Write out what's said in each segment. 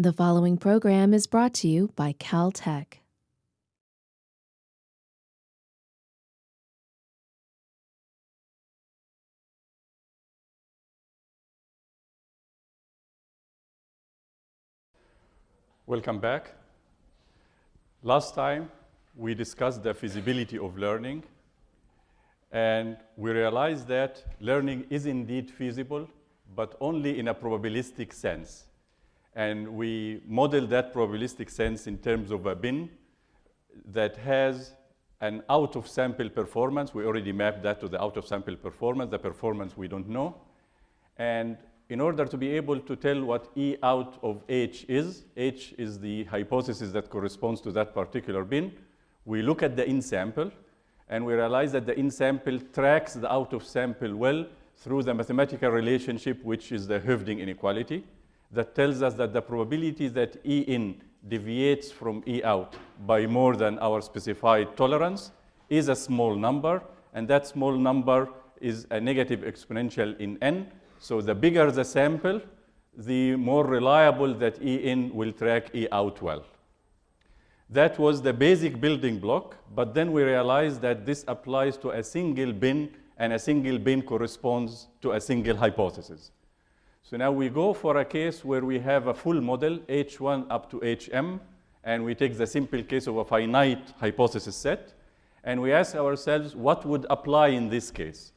The following program is brought to you by Caltech. Welcome back. Last time, we discussed the feasibility of learning, and we realized that learning is indeed feasible, but only in a probabilistic sense. And we model that probabilistic sense in terms of a bin that has an out-of-sample performance. We already mapped that to the out-of-sample performance. The performance we don't know. And in order to be able to tell what E out of H is, H is the hypothesis that corresponds to that particular bin, we look at the in-sample, and we realize that the in-sample tracks the out-of-sample well through the mathematical relationship, which is the Hoeffding inequality, that tells us that the probability that E in deviates from E out by more than our specified tolerance is a small number, and that small number is a negative exponential in n. So the bigger the sample, the more reliable that E in will track E out well. That was the basic building block, but then we realized that this applies to a single bin, and a single bin corresponds to a single hypothesis. So now we go for a case where we have a full model, H1 up to HM, and we take the simple case of a finite hypothesis set, and we ask ourselves what would apply in this case.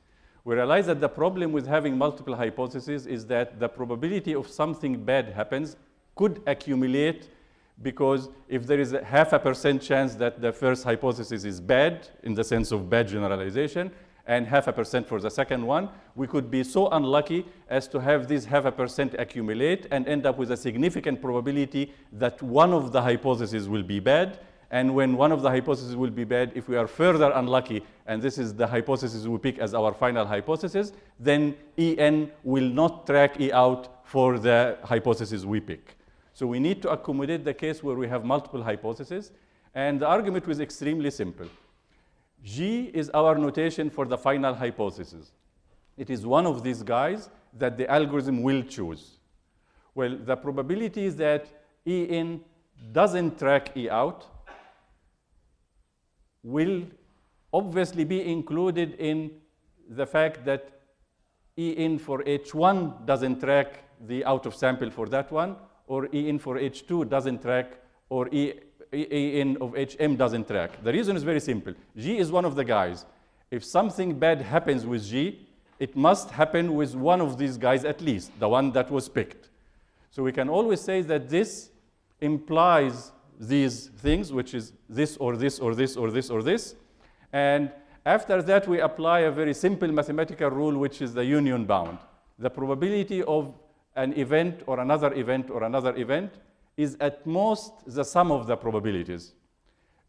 We realize that the problem with having multiple hypotheses is that the probability of something bad happens could accumulate because if there is a half a percent chance that the first hypothesis is bad, in the sense of bad generalization, and half a percent for the second one, we could be so unlucky as to have this half a percent accumulate and end up with a significant probability that one of the hypotheses will be bad. And when one of the hypotheses will be bad, if we are further unlucky, and this is the hypothesis we pick as our final hypothesis, then En will not track E out for the hypothesis we pick. So we need to accommodate the case where we have multiple hypotheses. And the argument was extremely simple. G is our notation for the final hypothesis. It is one of these guys that the algorithm will choose. Well, the probability is that E in doesn't track E out will obviously be included in the fact that E in for H1 doesn't track the out of sample for that one, or E in for H2 doesn't track, or E, in of HM doesn't track. The reason is very simple. G is one of the guys. If something bad happens with G, it must happen with one of these guys at least, the one that was picked. So we can always say that this implies these things, which is this or this or this or this or this. And after that, we apply a very simple mathematical rule, which is the union bound. The probability of an event or another event or another event is at most the sum of the probabilities.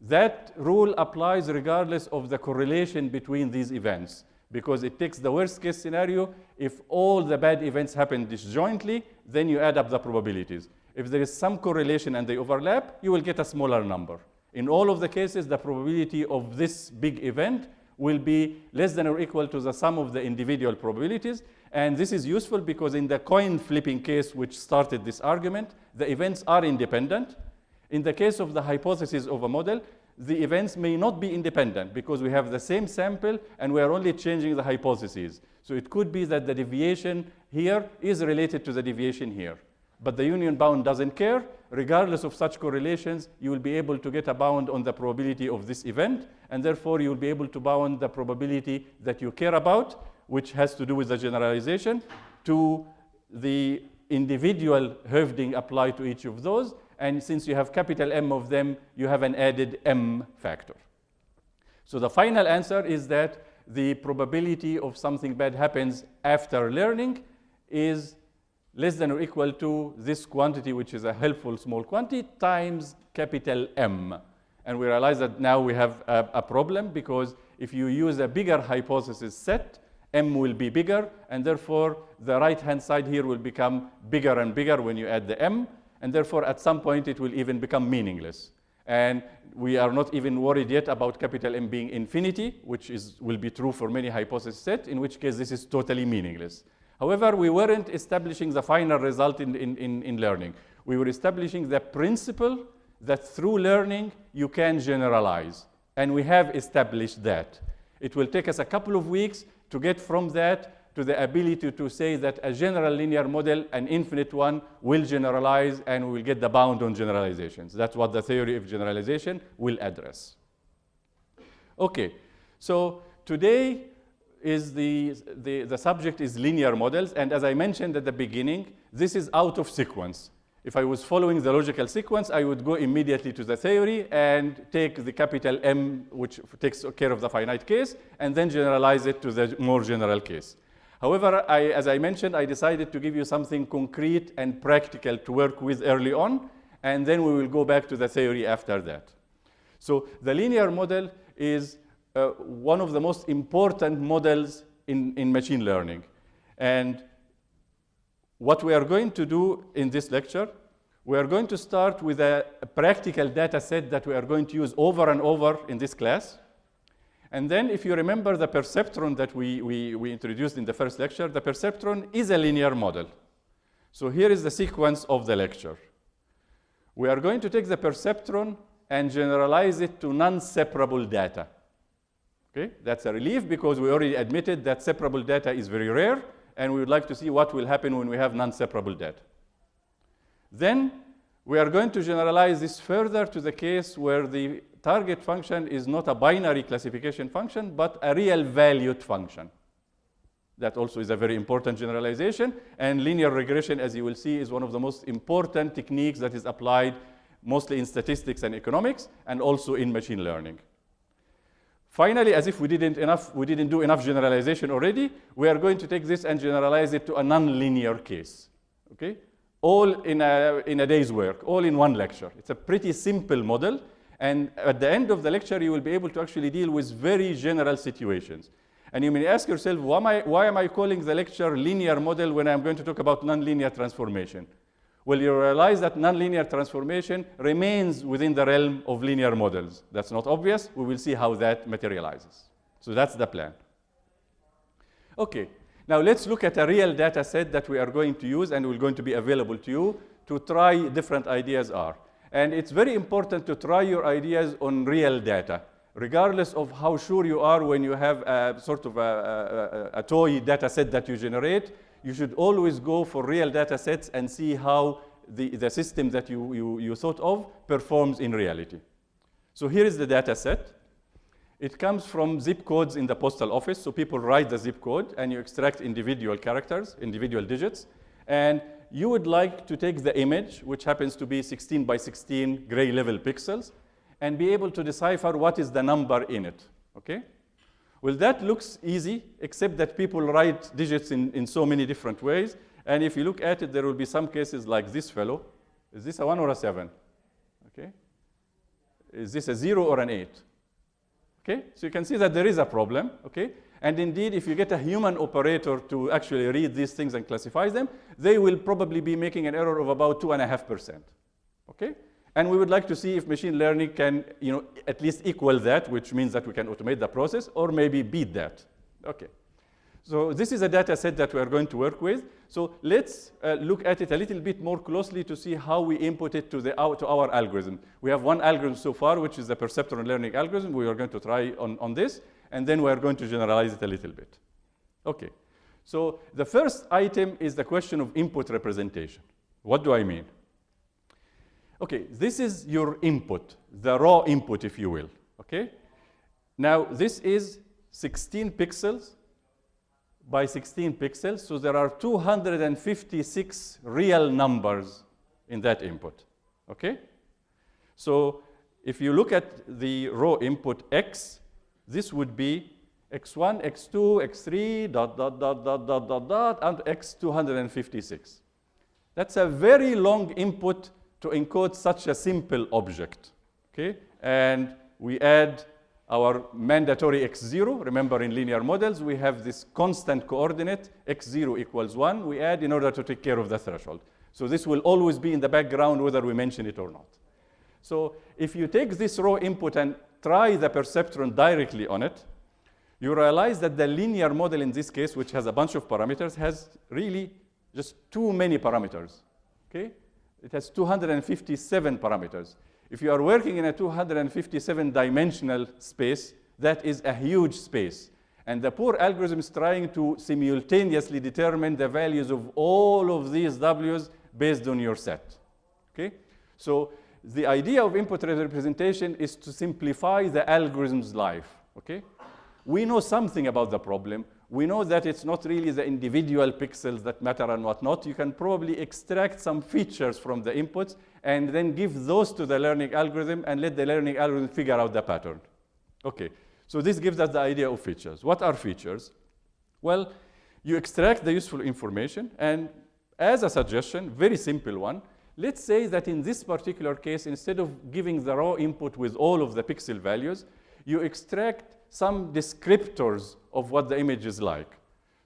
That rule applies regardless of the correlation between these events because it takes the worst case scenario. If all the bad events happen disjointly, then you add up the probabilities. If there is some correlation and they overlap, you will get a smaller number. In all of the cases, the probability of this big event will be less than or equal to the sum of the individual probabilities. And this is useful because in the coin flipping case which started this argument, the events are independent. In the case of the hypothesis of a model, the events may not be independent because we have the same sample and we are only changing the hypotheses. So it could be that the deviation here is related to the deviation here. But the union bound doesn't care. Regardless of such correlations, you will be able to get a bound on the probability of this event, and therefore you will be able to bound the probability that you care about, which has to do with the generalization, to the individual Hoeffding applied to each of those. And since you have capital M of them, you have an added M factor. So the final answer is that the probability of something bad happens after learning is less than or equal to this quantity, which is a helpful small quantity, times capital M. And we realize that now we have a, a problem because if you use a bigger hypothesis set, M will be bigger, and therefore the right-hand side here will become bigger and bigger when you add the M, and therefore at some point it will even become meaningless. And we are not even worried yet about capital M being infinity, which is, will be true for many hypothesis set, in which case this is totally meaningless. However, we weren't establishing the final result in, in, in, in learning. We were establishing the principle that through learning you can generalize. And we have established that. It will take us a couple of weeks to get from that to the ability to say that a general linear model, an infinite one, will generalize and we will get the bound on generalizations. That's what the theory of generalization will address. Okay, so today is the, the, the subject is linear models. And as I mentioned at the beginning, this is out of sequence. If I was following the logical sequence, I would go immediately to the theory and take the capital M, which takes care of the finite case, and then generalize it to the more general case. However, I, as I mentioned, I decided to give you something concrete and practical to work with early on, and then we will go back to the theory after that. So the linear model is uh, one of the most important models in, in machine learning. And what we are going to do in this lecture, we are going to start with a, practical data set that we are going to use over and over in this class. And then if you remember the perceptron that we, we, we introduced in the first lecture, the perceptron is a linear model. So here is the sequence of the lecture. We are going to take the perceptron and generalize it to non-separable data. Okay? That's a relief because we already admitted that separable data is very rare, and we would like to see what will happen when we have non-separable data. Then we are going to generalize this further to the case where the target function is not a binary classification function, but a real valued function. That also is a very important generalization. And linear regression, as you will see, is one of the most important techniques that is applied mostly in statistics and economics, and also in machine learning. Finally, as if we didn't, enough, we didn't do enough generalization already, we are going to take this and generalize it to a nonlinear case. Okay? All in a, in a day's work, all in one lecture. It's a pretty simple model. And at the end of the lecture, you will be able to actually deal with very general situations. And you may ask yourself, why am I, why am I calling the lecture linear model when I'm going to talk about nonlinear transformation? Well, you realize that nonlinear transformation remains within the realm of linear models. That's not obvious. We will see how that materializes. So that's the plan. Okay, now let's look at a real data set that we are going to use and will going to be available to you to try different ideas are. And it's very important to try your ideas on real data, regardless of how sure you are when you have a sort of a, a, a toy data set that you generate you should always go for real data sets and see how the, the system that you, you, you thought of performs in reality. So here is the data set. It comes from zip codes in the postal office. So people write the zip code and you extract individual characters, individual digits. And you would like to take the image, which happens to be 16 by 16 gray level pixels, and be able to decipher what is the number in it. Okay? Well, that looks easy, except that people write digits in, in so many different ways. And if you look at it, there will be some cases like this fellow. Is this a 1 or a 7? Okay. Is this a 0 or an 8? Okay, so you can see that there is a problem, okay? And indeed, if you get a human operator to actually read these things and classify them, they will probably be making an error of about 2.5%, okay? And we would like to see if machine learning can you know, at least equal that, which means that we can automate the process, or maybe beat that. Okay. So this is a data set that we are going to work with. So let's uh, look at it a little bit more closely to see how we input it to, the, to our algorithm. We have one algorithm so far, which is the perceptron learning algorithm. We are going to try on, on this, and then we are going to generalize it a little bit. Okay. So the first item is the question of input representation. What do I mean? Okay, this is your input, the raw input, if you will. Okay? Now, this is 16 pixels by 16 pixels, so there are 256 real numbers in that input. Okay? So if you look at the raw input x, this would be x1, x2, x3, dot, dot, dot, dot, dot, dot, dot, and x256. That's a very long input to encode such a simple object. Okay? And we add our mandatory x0. Remember in linear models, we have this constant coordinate, x0 equals 1, we add in order to take care of the threshold. So this will always be in the background whether we mention it or not. So if you take this raw input and try the perceptron directly on it, you realize that the linear model in this case, which has a bunch of parameters, has really just too many parameters. Okay? It has 257 parameters. If you are working in a 257 dimensional space, that is a huge space. And the poor algorithm is trying to simultaneously determine the values of all of these W's based on your set. Okay? So the idea of input representation is to simplify the algorithm's life. Okay? We know something about the problem. We know that it's not really the individual pixels that matter and whatnot. You can probably extract some features from the inputs and then give those to the learning algorithm and let the learning algorithm figure out the pattern. Okay, so this gives us the idea of features. What are features? Well, you extract the useful information and as a suggestion, very simple one, let's say that in this particular case, instead of giving the raw input with all of the pixel values, you extract some descriptors of what the image is like.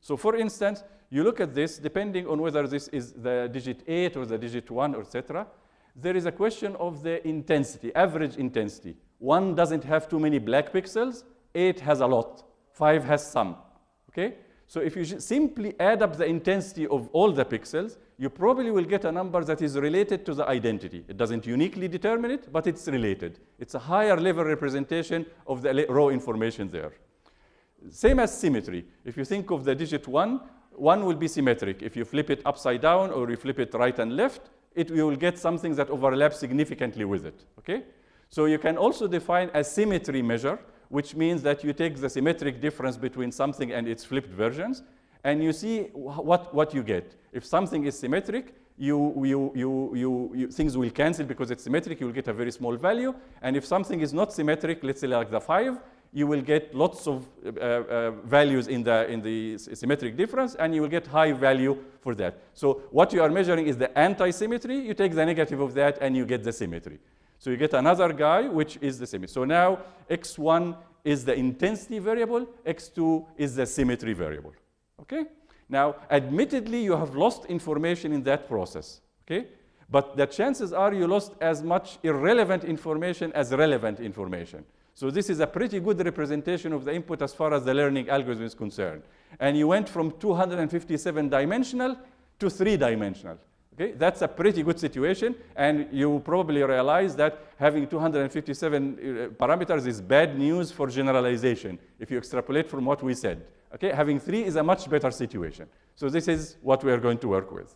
So for instance, you look at this, depending on whether this is the digit 8 or the digit 1, etc., there is a question of the intensity, average intensity. 1 doesn't have too many black pixels, 8 has a lot, 5 has some, okay? So if you simply add up the intensity of all the pixels, you probably will get a number that is related to the identity. It doesn't uniquely determine it, but it's related. It's a higher level representation of the raw information there. Same as symmetry. If you think of the digit 1, 1 will be symmetric. If you flip it upside down or you flip it right and left, it, will get something that overlaps significantly with it. Okay? So you can also define a symmetry measure which means that you take the symmetric difference between something and its flipped versions, and you see what, what you get. If something is symmetric, you, you, you, you, you, things will cancel because it's symmetric, you will get a very small value. And if something is not symmetric, let's say like the 5, you will get lots of uh, uh, values in the, in the symmetric difference, and you will get high value for that. So what you are measuring is the anti-symmetry. You take the negative of that, and you get the symmetry. So you get another guy, which is the symmetry. So now x1 is the intensity variable, x2 is the symmetry variable. Okay? Now, admittedly, you have lost information in that process. Okay? But the chances are you lost as much irrelevant information as relevant information. So this is a pretty good representation of the input as far as the learning algorithm is concerned. And you went from 257 dimensional to three dimensional. Okay, that's a pretty good situation, and you probably realize that having 257 uh, parameters is bad news for generalization if you extrapolate from what we said. Okay, having three is a much better situation. So this is what we are going to work with.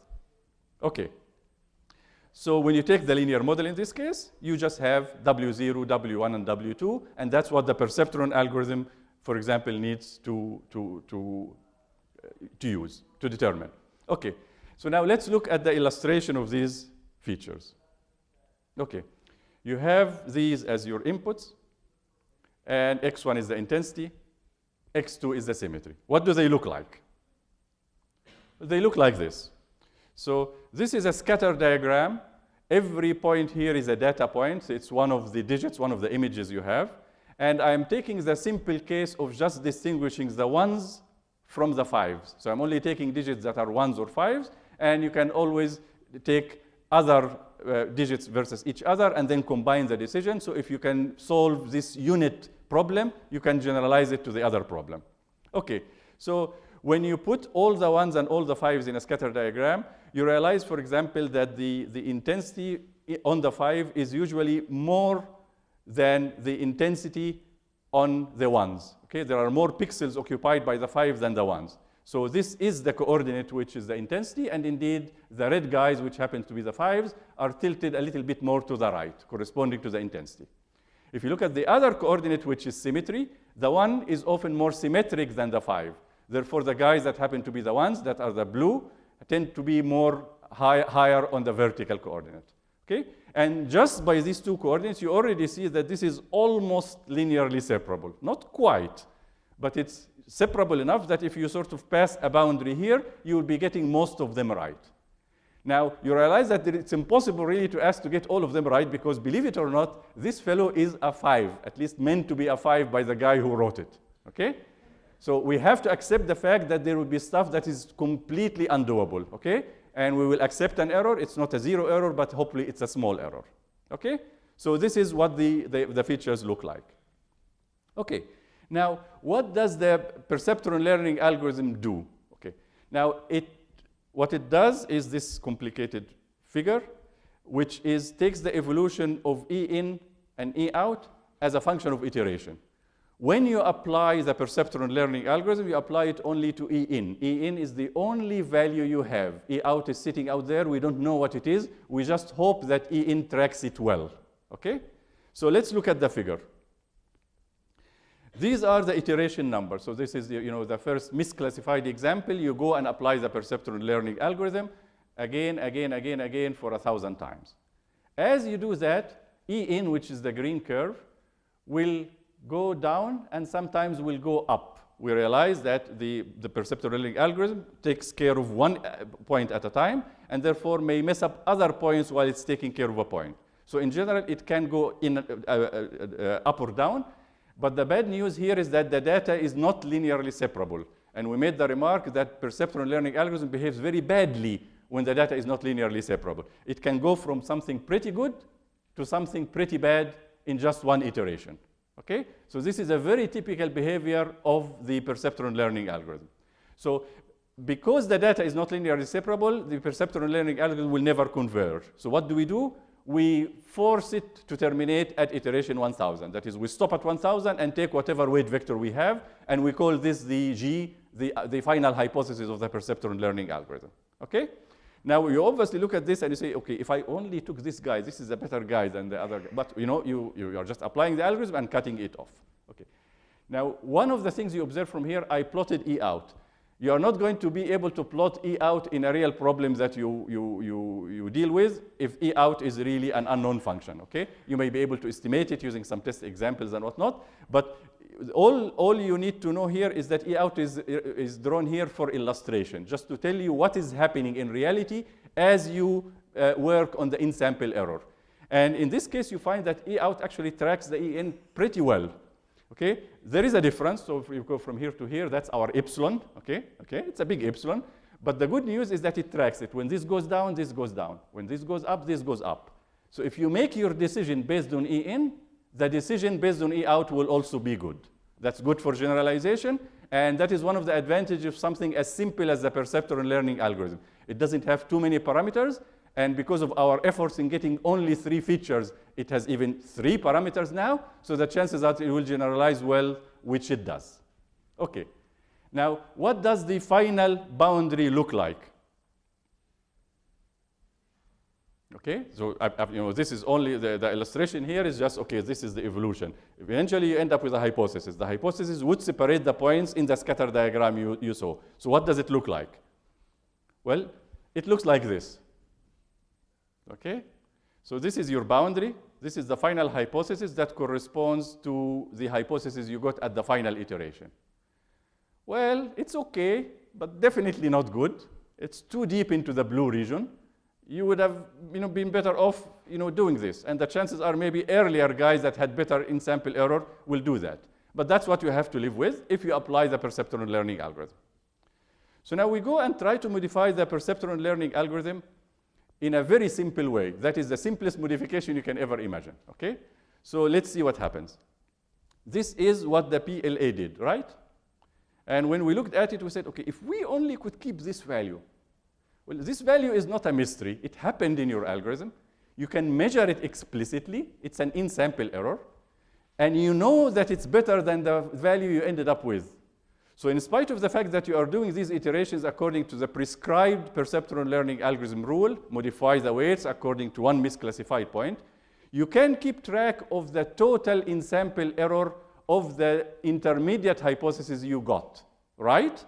Okay. So when you take the linear model in this case, you just have W0, W1, and W2, and that's what the perceptron algorithm, for example, needs to, to, to, uh, to use, to determine. Okay. So now let's look at the illustration of these features. Okay, you have these as your inputs, and x1 is the intensity, x2 is the symmetry. What do they look like? They look like this. So this is a scatter diagram. Every point here is a data point. It's one of the digits, one of the images you have. And I'm taking the simple case of just distinguishing the ones from the fives. So I'm only taking digits that are ones or fives, and you can always take other uh, digits versus each other and then combine the decision. So if you can solve this unit problem, you can generalize it to the other problem. Okay, so when you put all the ones and all the fives in a scatter diagram, you realize, for example, that the, the intensity on the five is usually more than the intensity on the ones. Okay, there are more pixels occupied by the five than the ones. So this is the coordinate, which is the intensity, and indeed, the red guys, which happen to be the fives, are tilted a little bit more to the right, corresponding to the intensity. If you look at the other coordinate, which is symmetry, the one is often more symmetric than the five. Therefore, the guys that happen to be the ones that are the blue tend to be more high, higher on the vertical coordinate. Okay? And just by these two coordinates, you already see that this is almost linearly separable. Not quite, but it's separable enough that if you sort of pass a boundary here, you will be getting most of them right. Now, you realize that it's impossible really to ask to get all of them right because, believe it or not, this fellow is a 5, at least meant to be a 5 by the guy who wrote it. Okay? So we have to accept the fact that there will be stuff that is completely undoable. Okay? And we will accept an error. It's not a zero error, but hopefully it's a small error. Okay? So this is what the, the, the features look like. Okay. Now, what does the perceptron learning algorithm do? Okay. Now, it, what it does is this complicated figure. which is takes the evolution of E in and E out as a function of iteration. When you apply the perceptron learning algorithm, you apply it only to E in. E in is the only value you have. E out is sitting out there. We don't know what it is. We just hope that E in tracks it well. Okay? So let's look at the figure. These are the iteration numbers. So this is the, you know, the first misclassified example. You go and apply the perceptron learning algorithm again, again, again, again for a thousand times. As you do that, E in, which is the green curve, will go down and sometimes will go up. We realize that the, the perceptron learning algorithm takes care of one uh, point at a time and therefore may mess up other points while it's taking care of a point. So in general, it can go in uh, uh, uh, up or down. But the bad news here is that the data is not linearly separable. And we made the remark that perceptron learning algorithm behaves very badly when the data is not linearly separable. It can go from something pretty good to something pretty bad in just one iteration. Okay? So this is a very typical behavior of the perceptron learning algorithm. So because the data is not linearly separable, the perceptron learning algorithm will never converge. So what do we do? We force it to terminate at iteration 1000. That is, we stop at 1000 and take whatever weight vector we have, and we call this the G, the, uh, the final hypothesis of the perceptron learning algorithm. Okay? Now you obviously look at this and you say, okay, if I only took this guy, this is a better guy than the other guy. But you know, you, you are just applying the algorithm and cutting it off. Okay. Now, one of the things you observe from here, I plotted E out. You are not going to be able to plot E out in a real problem that you, you, you, you deal with if E out is really an unknown function, okay? You may be able to estimate it using some test examples and whatnot, but all, all you need to know here is that E out is, is drawn here for illustration, just to tell you what is happening in reality as you uh, work on the in-sample error. And in this case, you find that E out actually tracks the E in pretty well. Okay, there is a difference. So if you go from here to here, that's our epsilon. Okay, okay, it's a big epsilon. But the good news is that it tracks it. When this goes down, this goes down. When this goes up, this goes up. So if you make your decision based on E in, the decision based on E out will also be good. That's good for generalization, and that is one of the advantages of something as simple as the perceptron learning algorithm. It doesn't have too many parameters, and because of our efforts in getting only three features, it has even three parameters now, so the chances that it will generalize well, which it does. Okay. Now, what does the final boundary look like? Okay, so I, I, you know, this is only the, the illustration here is just, okay, this is the evolution. Eventually, you end up with a hypothesis. The hypothesis would separate the points in the scatter diagram you, you saw. So what does it look like? Well, it looks like this. Okay, so this is your boundary. This is the final hypothesis that corresponds to the hypothesis you got at the final iteration. Well, it's okay, but definitely not good. It's too deep into the blue region you would have you know, been better off you know, doing this. And the chances are maybe earlier guys that had better in-sample error will do that. But that's what you have to live with if you apply the perceptron learning algorithm. So now we go and try to modify the perceptron learning algorithm in a very simple way. That is the simplest modification you can ever imagine, okay? So let's see what happens. This is what the PLA did, right? And when we looked at it, we said, okay, if we only could keep this value, well, this value is not a mystery. It happened in your algorithm. You can measure it explicitly. It's an in-sample error. And you know that it's better than the value you ended up with. So in spite of the fact that you are doing these iterations according to the prescribed perceptron learning algorithm rule, modify the weights according to one misclassified point, you can keep track of the total in-sample error of the intermediate hypothesis you got, right?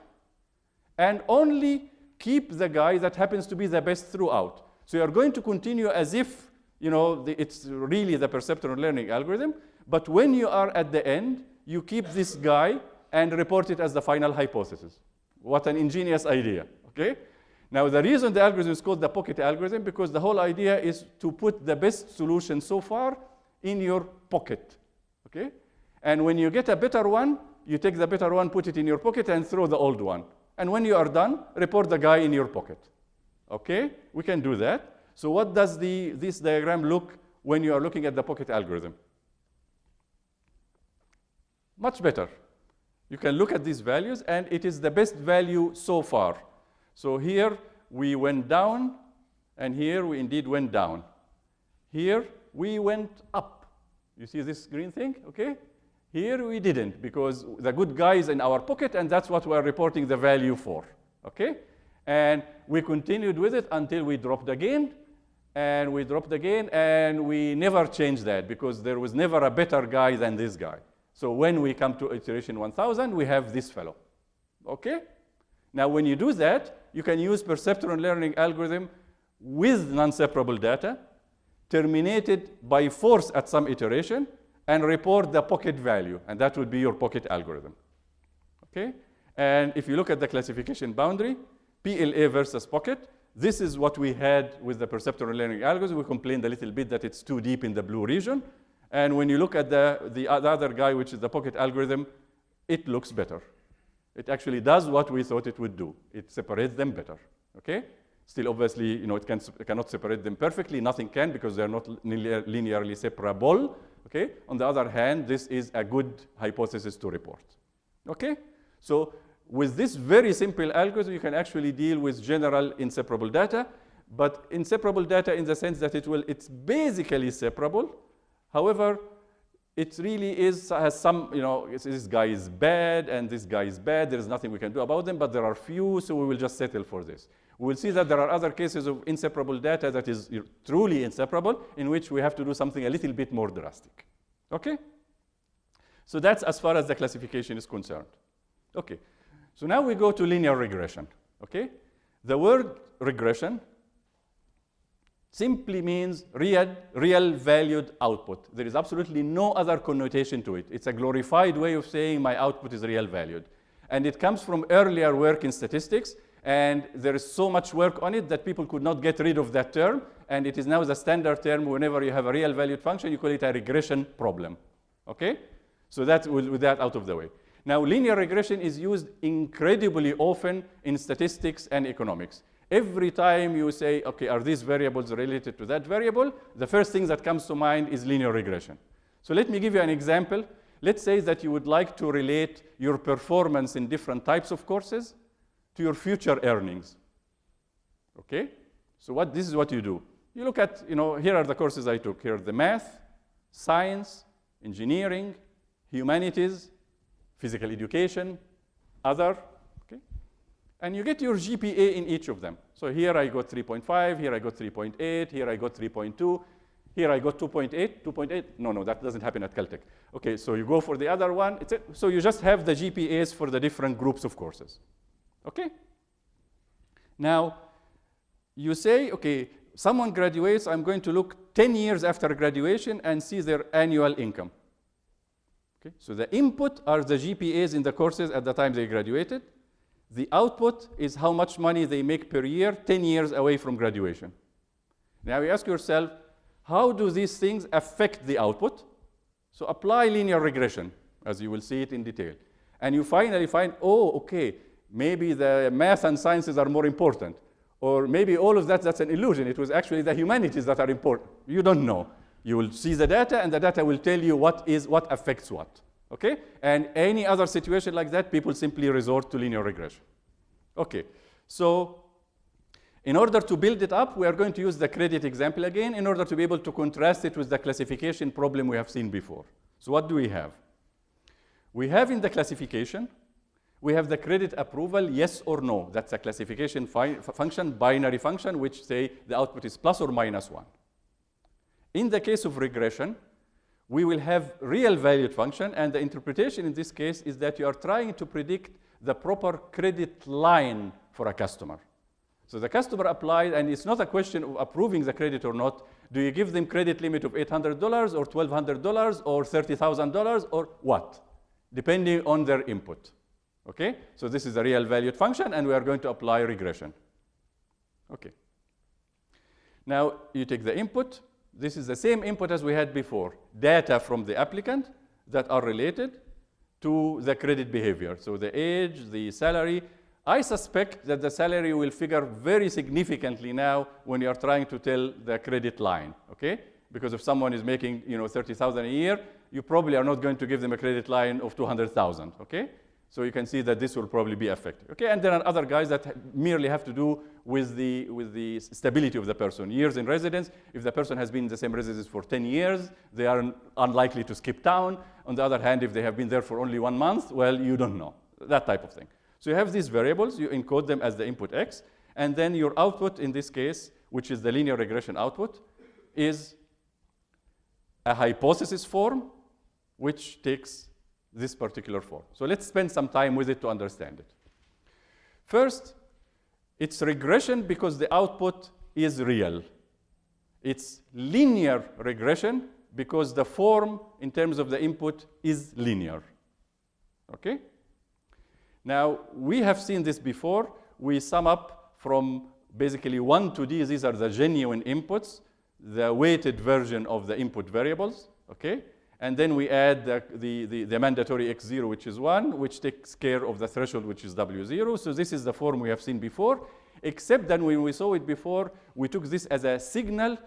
And only keep the guy that happens to be the best throughout. So you're going to continue as if you know, the, it's really the perceptron learning algorithm, but when you are at the end, you keep this guy and report it as the final hypothesis. What an ingenious idea, okay? Now, the reason the algorithm is called the pocket algorithm, because the whole idea is to put the best solution so far in your pocket, okay? And when you get a better one, you take the better one, put it in your pocket, and throw the old one. And when you are done, report the guy in your pocket. Okay? We can do that. So what does the, this diagram look when you are looking at the pocket algorithm? Much better. You can look at these values, and it is the best value so far. So here we went down, and here we indeed went down. Here, we went up. You see this green thing, okay? Here we didn't because the good guy is in our pocket and that's what we're reporting the value for, okay? And we continued with it until we dropped again and we dropped again and we never changed that because there was never a better guy than this guy. So when we come to iteration 1000, we have this fellow, okay? Now when you do that, you can use perceptron learning algorithm with non-separable data terminated by force at some iteration and report the pocket value, and that would be your pocket algorithm. Okay? And if you look at the classification boundary, PLA versus pocket, this is what we had with the perceptron learning algorithm. We complained a little bit that it's too deep in the blue region. And when you look at the, the other guy, which is the pocket algorithm, it looks better. It actually does what we thought it would do. It separates them better, okay? Still, obviously, you know, it, can, it cannot separate them perfectly. Nothing can because they're not linearly separable. Okay. On the other hand, this is a good hypothesis to report. Okay. So with this very simple algorithm, you can actually deal with general inseparable data, but inseparable data in the sense that it will, it's basically separable. However, it really is, has some, you know, this guy is bad and this guy is bad. There is nothing we can do about them, but there are few, so we will just settle for this. We will see that there are other cases of inseparable data that is truly inseparable, in which we have to do something a little bit more drastic. Okay? So that's as far as the classification is concerned. Okay. So now we go to linear regression. Okay? The word regression simply means real, real valued output. There is absolutely no other connotation to it. It's a glorified way of saying my output is real valued. And it comes from earlier work in statistics and there is so much work on it that people could not get rid of that term. And it is now the standard term whenever you have a real valued function, you call it a regression problem. Okay? So that with that out of the way. Now, linear regression is used incredibly often in statistics and economics. Every time you say, okay, are these variables related to that variable? The first thing that comes to mind is linear regression. So let me give you an example. Let's say that you would like to relate your performance in different types of courses to your future earnings. Okay? So what, this is what you do. You look at, you know, here are the courses I took. Here are the math, science, engineering, humanities, physical education, other? And you get your GPA in each of them. So here I got 3.5, here I got 3.8, here I got 3.2, here I got 2.8, 2.8. No, no, that doesn't happen at Caltech. Okay, so you go for the other one. It's it. so you just have the GPAs for the different groups of courses. Okay? Now, you say, okay, someone graduates, I'm going to look 10 years after graduation and see their annual income. Okay? So the input are the GPAs in the courses at the time they graduated. The output is how much money they make per year 10 years away from graduation. Now you ask yourself, how do these things affect the output? So apply linear regression, as you will see it in detail. And you finally find, oh, okay, maybe the math and sciences are more important. Or maybe all of that, that's an illusion. It was actually the humanities that are important. You don't know. You will see the data, and the data will tell you what, is, what affects what. Okay? And any other situation like that, people simply resort to linear regression. Okay, so in order to build it up, we are going to use the credit example again in order to be able to contrast it with the classification problem we have seen before. So what do we have? We have in the classification we have the credit approval, yes or no. That's a classification function, binary function, which say the output is plus or minus one. In the case of regression, we will have real valued function, and the interpretation in this case is that you are trying to predict the proper credit line for a customer. So the customer applied, and it's not a question of approving the credit or not. Do you give them credit limit of $800 or $1,200 or $30,000 or what? Depending on their input. Okay? So this is a real valued function, and we are going to apply regression. Okay. Now, you take the input. This is the same input as we had before, data from the applicant that are related to the credit behavior. So the age, the salary. I suspect that the salary will figure very significantly now when you are trying to tell the credit line, okay? Because if someone is making, you know, 30,000 a year, you probably are not going to give them a credit line of 200,000, okay? So you can see that this will probably be affected. Okay, and there are other guys that merely have to do with the, with the stability of the person. Years in residence, if the person has been in the same residence for 10 years, they are unlikely to skip town. On the other hand, if they have been there for only one month, well, you don't know, that type of thing. So you have these variables, you encode them as the input x, and then your output in this case, which is the linear regression output, is a hypothesis form, which takes this particular form. So let's spend some time with it to understand it. First, it's regression because the output is real. It's linear regression because the form in terms of the input is linear. Okay? Now, we have seen this before. We sum up from basically 1 to d. These are the genuine inputs, the weighted version of the input variables. Okay? And then we add the, the, the, the, mandatory x0, which is 1, which takes care of the threshold, which is w0. So this is the form we have seen before, except that when we saw it before, we took this as a signal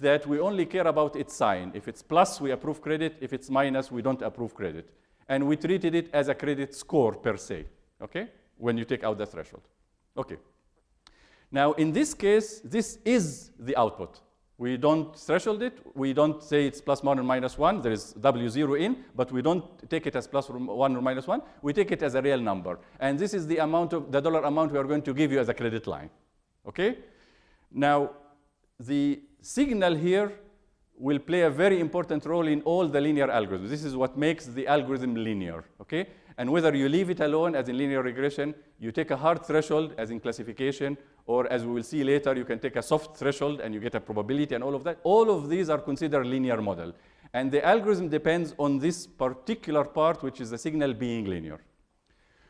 that we only care about its sign. If it's plus, we approve credit. If it's minus, we don't approve credit. And we treated it as a credit score per se, okay, when you take out the threshold. Okay. Now, in this case, this is the output. We don't threshold it. We don't say it's plus 1 or minus 1. There is W0 in, but we don't take it as plus 1 or minus 1. We take it as a real number. And this is the amount of the dollar amount we are going to give you as a credit line. Okay? Now, the signal here will play a very important role in all the linear algorithms. This is what makes the algorithm linear. Okay? And whether you leave it alone as in linear regression, you take a hard threshold as in classification, or as we will see later, you can take a soft threshold and you get a probability and all of that. All of these are considered linear model. And the algorithm depends on this particular part, which is the signal being linear.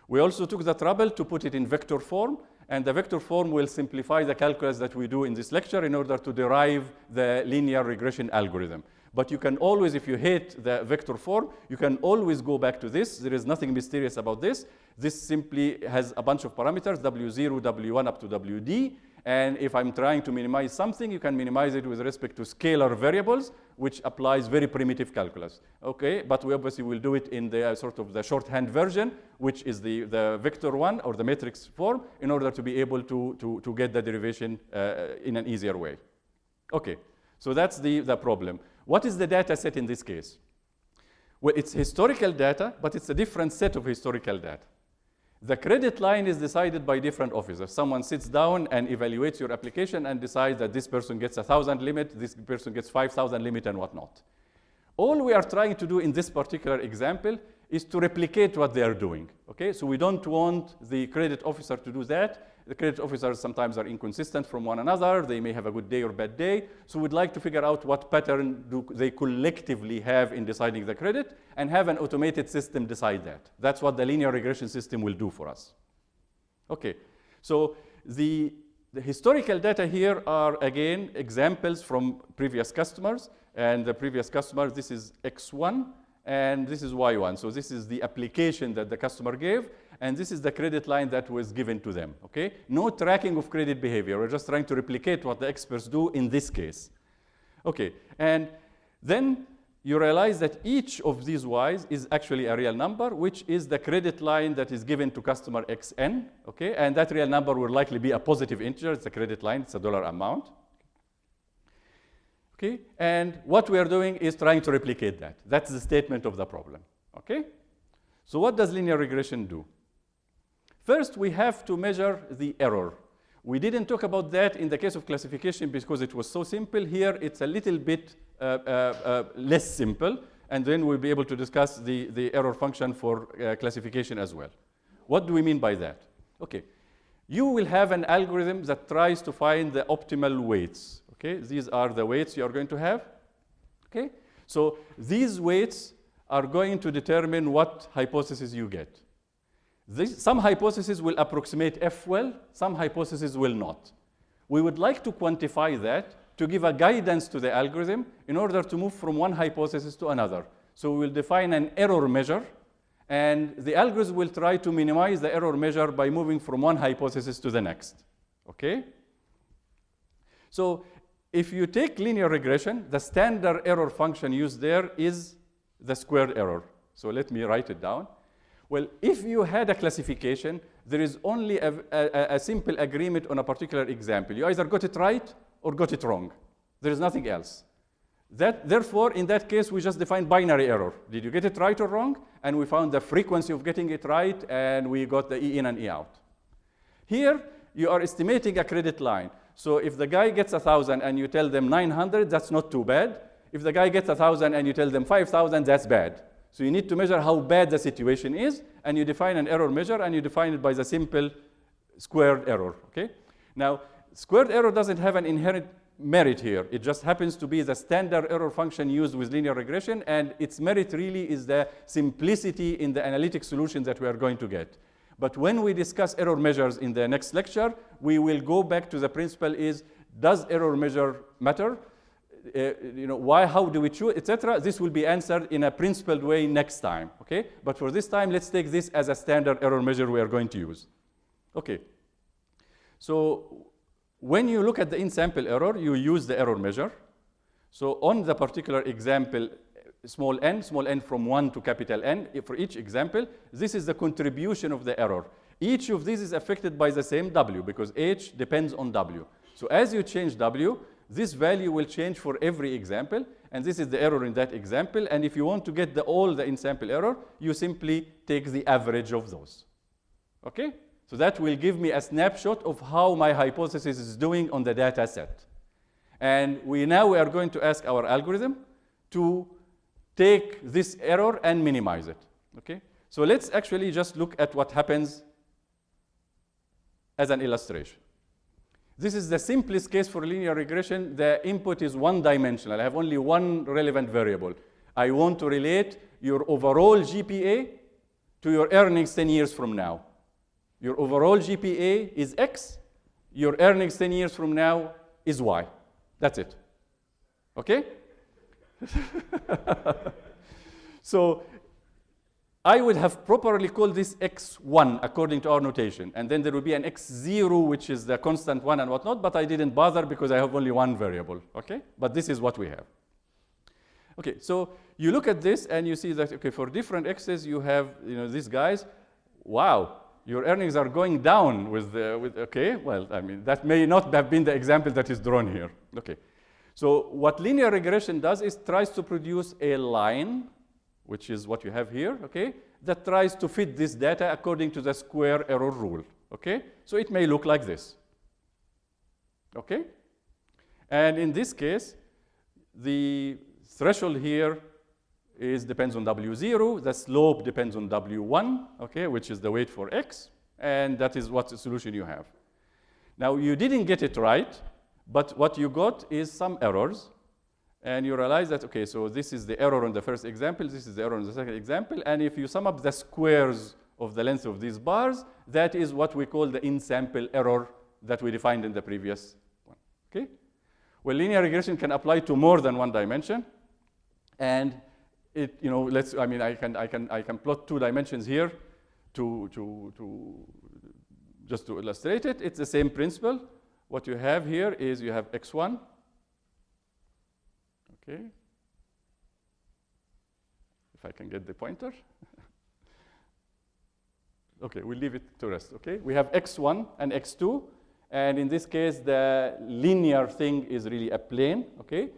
We also took the trouble to put it in vector form, and the vector form will simplify the calculus that we do in this lecture in order to derive the linear regression algorithm. But you can always, if you hate the vector form, you can always go back to this. There is nothing mysterious about this. This simply has a bunch of parameters, W0, W1 up to WD. And if I'm trying to minimize something, you can minimize it with respect to scalar variables, which applies very primitive calculus. Okay, but we obviously will do it in the uh, sort of the shorthand version, which is the, the vector one or the matrix form, in order to be able to, to, to get the derivation uh, in an easier way. Okay, so that's the, the problem. What is the data set in this case? Well, it's historical data, but it's a different set of historical data. The credit line is decided by different officers. Someone sits down and evaluates your application and decides that this person gets a 1,000 limit, this person gets 5,000 limit, and whatnot. All we are trying to do in this particular example is to replicate what they are doing. Okay, so we don't want the credit officer to do that. The credit officers sometimes are inconsistent from one another. They may have a good day or bad day. So we'd like to figure out what pattern do they collectively have in deciding the credit and have an automated system decide that. That's what the linear regression system will do for us. Okay, so the, the historical data here are, again, examples from previous customers. And the previous customer, this is X1, and this is Y1. So this is the application that the customer gave and this is the credit line that was given to them, okay? No tracking of credit behavior. We're just trying to replicate what the experts do in this case. Okay, and then you realize that each of these y's is actually a real number, which is the credit line that is given to customer xn, okay? And that real number will likely be a positive integer. It's a credit line. It's a dollar amount. Okay, and what we are doing is trying to replicate that. That's the statement of the problem, okay? So what does linear regression do? First, we have to measure the error. We didn't talk about that in the case of classification because it was so simple. Here, it's a little bit uh, uh, uh, less simple, and then we'll be able to discuss the, the error function for uh, classification as well. What do we mean by that? Okay, you will have an algorithm that tries to find the optimal weights. Okay, these are the weights you are going to have. Okay, so these weights are going to determine what hypothesis you get. This, some hypotheses will approximate F well, some hypotheses will not. We would like to quantify that to give a guidance to the algorithm in order to move from one hypothesis to another. So we will define an error measure, and the algorithm will try to minimize the error measure by moving from one hypothesis to the next. Okay? So if you take linear regression, the standard error function used there is the squared error. So let me write it down. Well, if you had a classification, there is only a, a, a, simple agreement on a particular example. You either got it right or got it wrong. There is nothing else. That, therefore, in that case, we just define binary error. Did you get it right or wrong? And we found the frequency of getting it right, and we got the E in and E out. Here, you are estimating a credit line. So if the guy gets 1,000 and you tell them 900, that's not too bad. If the guy gets 1,000 and you tell them 5,000, that's bad. So you need to measure how bad the situation is, and you define an error measure, and you define it by the simple squared error, okay? Now, squared error doesn't have an inherent merit here. It just happens to be the standard error function used with linear regression, and its merit really is the simplicity in the analytic solution that we are going to get. But when we discuss error measures in the next lecture, we will go back to the principle is, does error measure matter? Uh, you know, why, how do we choose, etc. This will be answered in a principled way next time, okay? But for this time, let's take this as a standard error measure we are going to use. Okay. So when you look at the in-sample error, you use the error measure. So on the particular example, small n, small n from 1 to capital N, for each example, this is the contribution of the error. Each of these is affected by the same W because H depends on W. So as you change W, this value will change for every example, and this is the error in that example. And if you want to get the, all the in-sample error, you simply take the average of those. Okay? So that will give me a snapshot of how my hypothesis is doing on the data set. And we now we are going to ask our algorithm to take this error and minimize it. Okay? So let's actually just look at what happens as an illustration. This is the simplest case for linear regression. The input is one-dimensional. I have only one relevant variable. I want to relate your overall GPA to your earnings 10 years from now. Your overall GPA is X. Your earnings 10 years from now is Y. That's it. Okay? so I would have properly called this x1 according to our notation. And then there would be an x0, which is the constant one and whatnot, but I didn't bother because I have only one variable, okay? But this is what we have. Okay, so you look at this and you see that, okay, for different x's, you have, you know, these guys, wow, your earnings are going down with, the, with okay, well, I mean, that may not have been the example that is drawn here, okay. So what linear regression does is tries to produce a line which is what you have here, okay, that tries to fit this data according to the square error rule, okay? So it may look like this, okay? And in this case, the threshold here is depends on W0, the slope depends on W1, okay, which is the weight for X, and that is what the solution you have. Now, you didn't get it right, but what you got is some errors, and you realize that, okay, so this is the error on the first example, this is the error on the second example, and if you sum up the squares of the length of these bars, that is what we call the in-sample error that we defined in the previous one, okay? Well, linear regression can apply to more than one dimension, and it, you know, let's, I mean, I can, I can, I can plot two dimensions here to, to, to, just to illustrate it. It's the same principle. What you have here is you have x1, Okay. If I can get the pointer. okay, we'll leave it to rest, okay? We have x1 and x2, and in this case, the linear thing is really a plane, okay?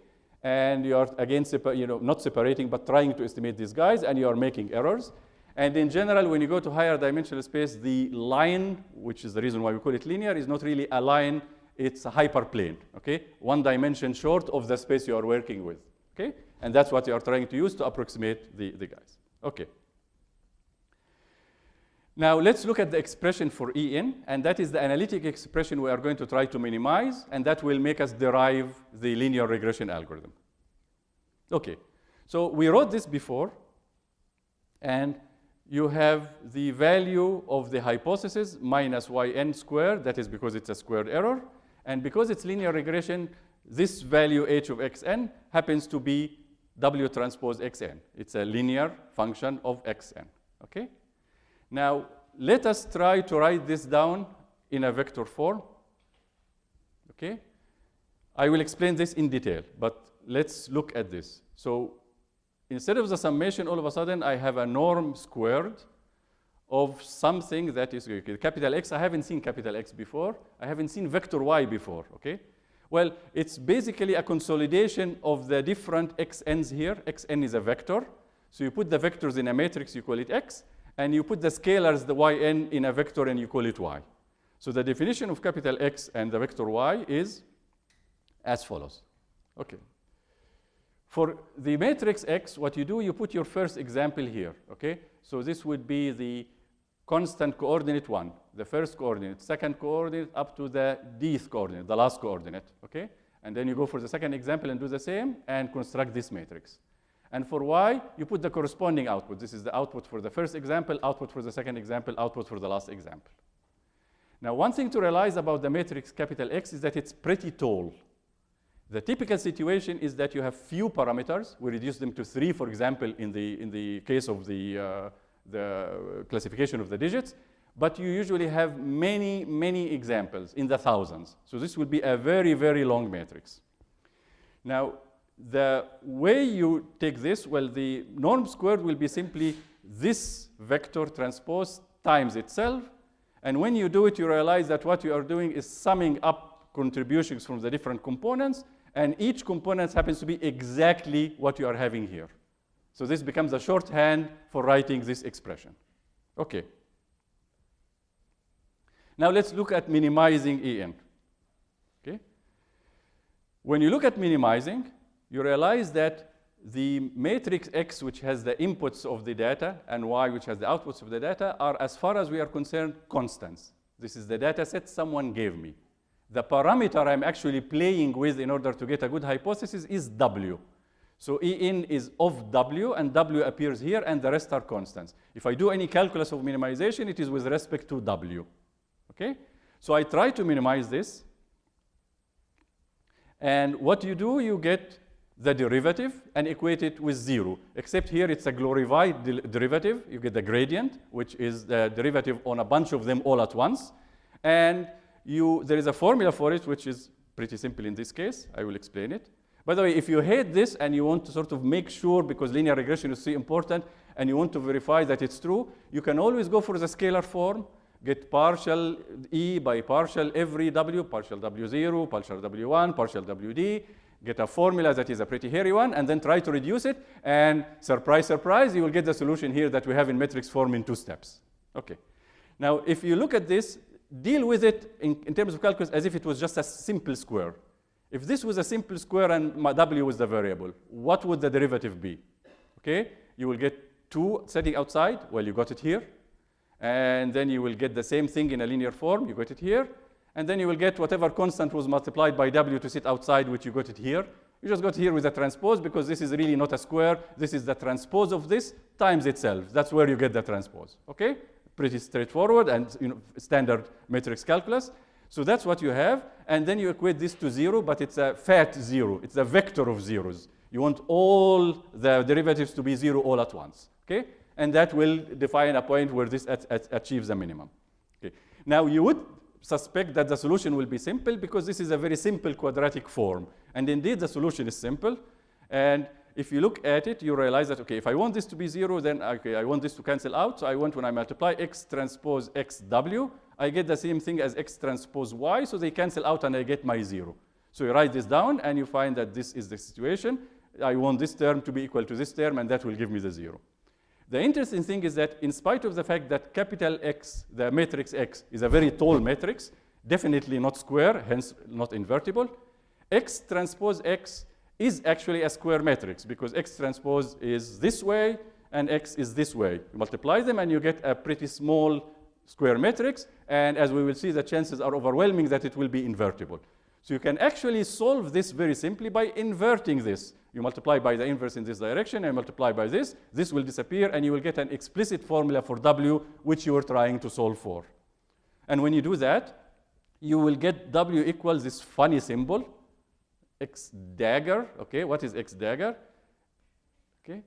And you are, again, you know, not separating, but trying to estimate these guys, and you are making errors. And in general, when you go to higher dimensional space, the line, which is the reason why we call it linear, is not really a line it's a hyperplane, okay? One dimension short of the space you are working with, okay? And that's what you are trying to use to approximate the, the guys, okay? Now let's look at the expression for EN, and that is the analytic expression we are going to try to minimize, and that will make us derive the linear regression algorithm. Okay, so we wrote this before, and you have the value of the hypothesis minus yn squared, that is because it's a squared error, and because it's linear regression, this value h of xn happens to be w transpose xn. It's a linear function of xn, okay? Now, let us try to write this down in a vector form, okay? I will explain this in detail, but let's look at this. So instead of the summation, all of a sudden, I have a norm squared of something that is capital X. I haven't seen capital X before. I haven't seen vector Y before, okay? Well, it's basically a consolidation of the different xn's here. xn is a vector. So you put the vectors in a matrix, you call it X, and you put the scalars, the yn, in a vector, and you call it Y. So the definition of capital X and the vector Y is as follows. Okay. For the matrix X, what you do, you put your first example here, okay? So this would be the constant coordinate 1, the first coordinate, second coordinate, up to the dth coordinate, the last coordinate, okay? And then you go for the second example and do the same and construct this matrix. And for y, you put the corresponding output. This is the output for the first example, output for the second example, output for the last example. Now, one thing to realize about the matrix capital X is that it's pretty tall. The typical situation is that you have few parameters. We reduce them to three, for example, in the, in the case of the, uh, the classification of the digits. But you usually have many, many examples in the thousands. So this would be a very, very long matrix. Now, the way you take this, well, the norm squared will be simply this vector transpose times itself. And when you do it, you realize that what you are doing is summing up contributions from the different components, and each component happens to be exactly what you are having here. So this becomes a shorthand for writing this expression. Okay. Now let's look at minimizing En. Okay. When you look at minimizing, you realize that the matrix X, which has the inputs of the data, and Y, which has the outputs of the data, are, as far as we are concerned, constants. This is the data set someone gave me. The parameter I'm actually playing with in order to get a good hypothesis is W. So E in is of W, and W appears here, and the rest are constants. If I do any calculus of minimization, it is with respect to W. Okay? So I try to minimize this. And what you do, you get the derivative and equate it with zero. Except here it's a glorified de derivative. You get the gradient, which is the derivative on a bunch of them all at once. And you, there is a formula for it, which is pretty simple in this case. I will explain it. By the way, if you hate this and you want to sort of make sure, because linear regression is so important, and you want to verify that it's true, you can always go for the scalar form, get partial E by partial every W, partial W0, partial W1, partial WD, get a formula that is a pretty hairy one, and then try to reduce it, and surprise, surprise, you will get the solution here that we have in matrix form in two steps. Okay. Now, if you look at this, deal with it in, in terms of calculus as if it was just a simple square. If this was a simple square and my w was the variable, what would the derivative be? Okay, you will get 2 setting outside, well, you got it here. And then you will get the same thing in a linear form, you got it here. And then you will get whatever constant was multiplied by w to sit outside, which you got it here. You just got here with a transpose because this is really not a square. This is the transpose of this times itself. That's where you get the transpose, okay? Pretty straightforward and you know, standard matrix calculus. So that's what you have. And then you equate this to zero, but it's a fat zero. It's a vector of zeros. You want all the derivatives to be zero all at once, okay? And that will define a point where this at, at achieves a minimum. Okay. Now you would suspect that the solution will be simple because this is a very simple quadratic form. And indeed, the solution is simple. And if you look at it, you realize that, okay, if I want this to be zero, then okay, I want this to cancel out. So I want when I multiply x transpose xw, I get the same thing as x transpose y, so they cancel out and I get my zero. So you write this down and you find that this is the situation. I want this term to be equal to this term and that will give me the zero. The interesting thing is that in spite of the fact that capital X, the matrix X, is a very tall matrix, definitely not square, hence not invertible, X transpose X is actually a square matrix because X transpose is this way and X is this way. You multiply them and you get a pretty small square matrix. And as we will see, the chances are overwhelming that it will be invertible. So you can actually solve this very simply by inverting this. You multiply by the inverse in this direction and multiply by this. This will disappear and you will get an explicit formula for W which you are trying to solve for. And when you do that, you will get W equals this funny symbol, X dagger. Okay, what is X dagger? Okay,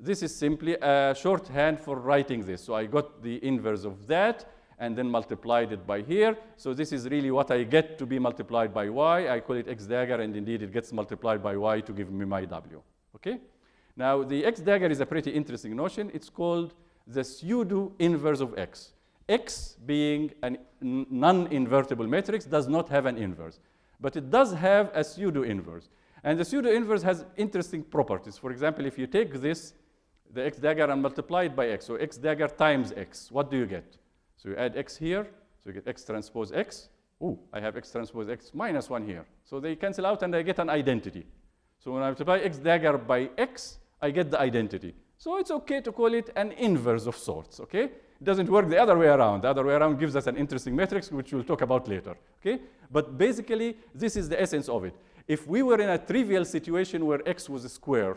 this is simply a shorthand for writing this. So I got the inverse of that and then multiplied it by here. So this is really what I get to be multiplied by y. I call it x dagger, and indeed it gets multiplied by y to give me my w. Okay? Now, the x dagger is a pretty interesting notion. It's called the pseudo inverse of x. x being a non-invertible matrix does not have an inverse, but it does have a pseudo inverse. And the pseudo inverse has interesting properties. For example, if you take this, the x dagger, and multiply it by x, so x dagger times x, what do you get? So you add x here, so you get x transpose x. Oh, I have x transpose x minus 1 here. So they cancel out and I get an identity. So when I multiply x dagger by x, I get the identity. So it's okay to call it an inverse of sorts, okay? It doesn't work the other way around. The other way around gives us an interesting matrix, which we'll talk about later, okay? But basically, this is the essence of it. If we were in a trivial situation where x was a square,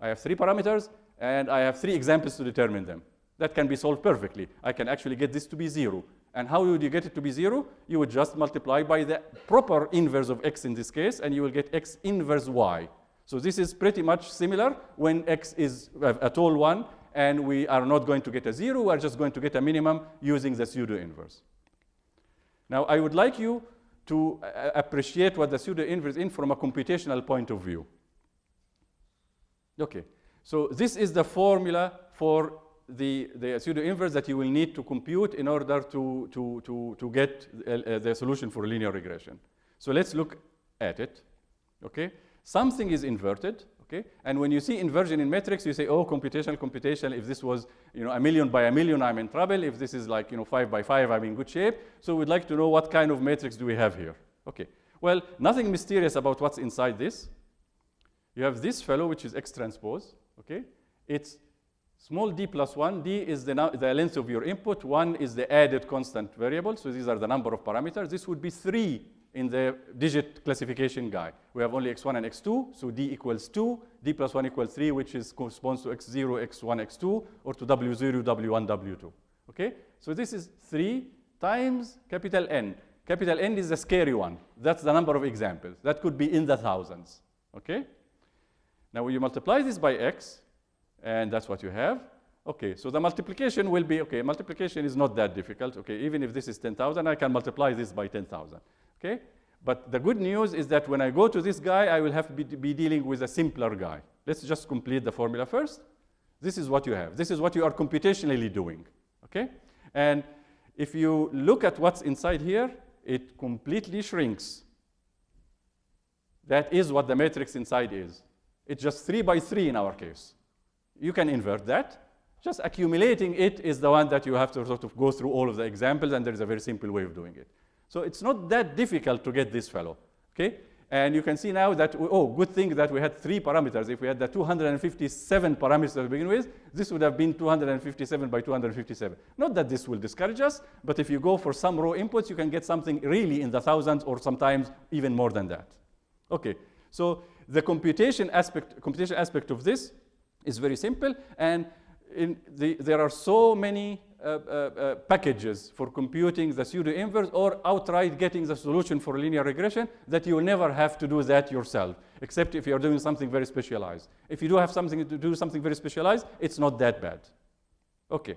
I have three parameters, and I have three examples to determine them. That can be solved perfectly. I can actually get this to be zero. And how would you get it to be zero? You would just multiply by the proper inverse of x in this case, and you will get x inverse y. So this is pretty much similar when x is a tall one, and we are not going to get a zero, we are just going to get a minimum using the pseudo inverse. Now, I would like you to uh, appreciate what the pseudo inverse is from a computational point of view. Okay, so this is the formula for the, the pseudo inverse that you will need to compute in order to, to, to, to get uh, the solution for linear regression. So let's look at it. Okay, something is inverted. Okay, and when you see inversion in matrix, you say, oh, computational, computational. If this was, you know, a million by a million, I'm in trouble. If this is like, you know, five by five, I'm in good shape. So we'd like to know what kind of matrix do we have here. Okay, well, nothing mysterious about what's inside this. You have this fellow, which is X transpose. Okay, it's small d plus 1. d is the, the length of your input. 1 is the added constant variable. So these are the number of parameters. This would be 3 in the digit classification guy. We have only x1 and x2, so d equals 2, d plus 1 equals 3, which is corresponds to x0, x1, x2, or to w0, w1, w2. Okay? So this is 3 times capital N. Capital N is the scary one. That's the number of examples. That could be in the thousands. Okay? Now, when you multiply this by x, and that's what you have, Okay, so the multiplication will be, okay, multiplication is not that difficult. Okay, even if this is 10,000, I can multiply this by 10,000. Okay? But the good news is that when I go to this guy, I will have to be, be dealing with a simpler guy. Let's just complete the formula first. This is what you have. This is what you are computationally doing. Okay? And if you look at what's inside here, it completely shrinks. That is what the matrix inside is. It's just 3 by 3 in our case. You can invert that. Just accumulating it is the one that you have to sort of go through all of the examples, and there is a very simple way of doing it. So it's not that difficult to get this fellow, okay? And you can see now that, oh, good thing that we had three parameters. If we had the 257 parameters to begin with, this would have been 257 by 257. Not that this will discourage us, but if you go for some raw inputs, you can get something really in the thousands or sometimes even more than that. Okay, so the computation aspect, computation aspect of this is very simple, and the, there are so many uh, uh, uh, packages for computing the pseudo inverse or outright getting the solution for linear regression that you will never have to do that yourself, except if you're doing something very specialized. If you do have something to do something very specialized, it's not that bad. Okay.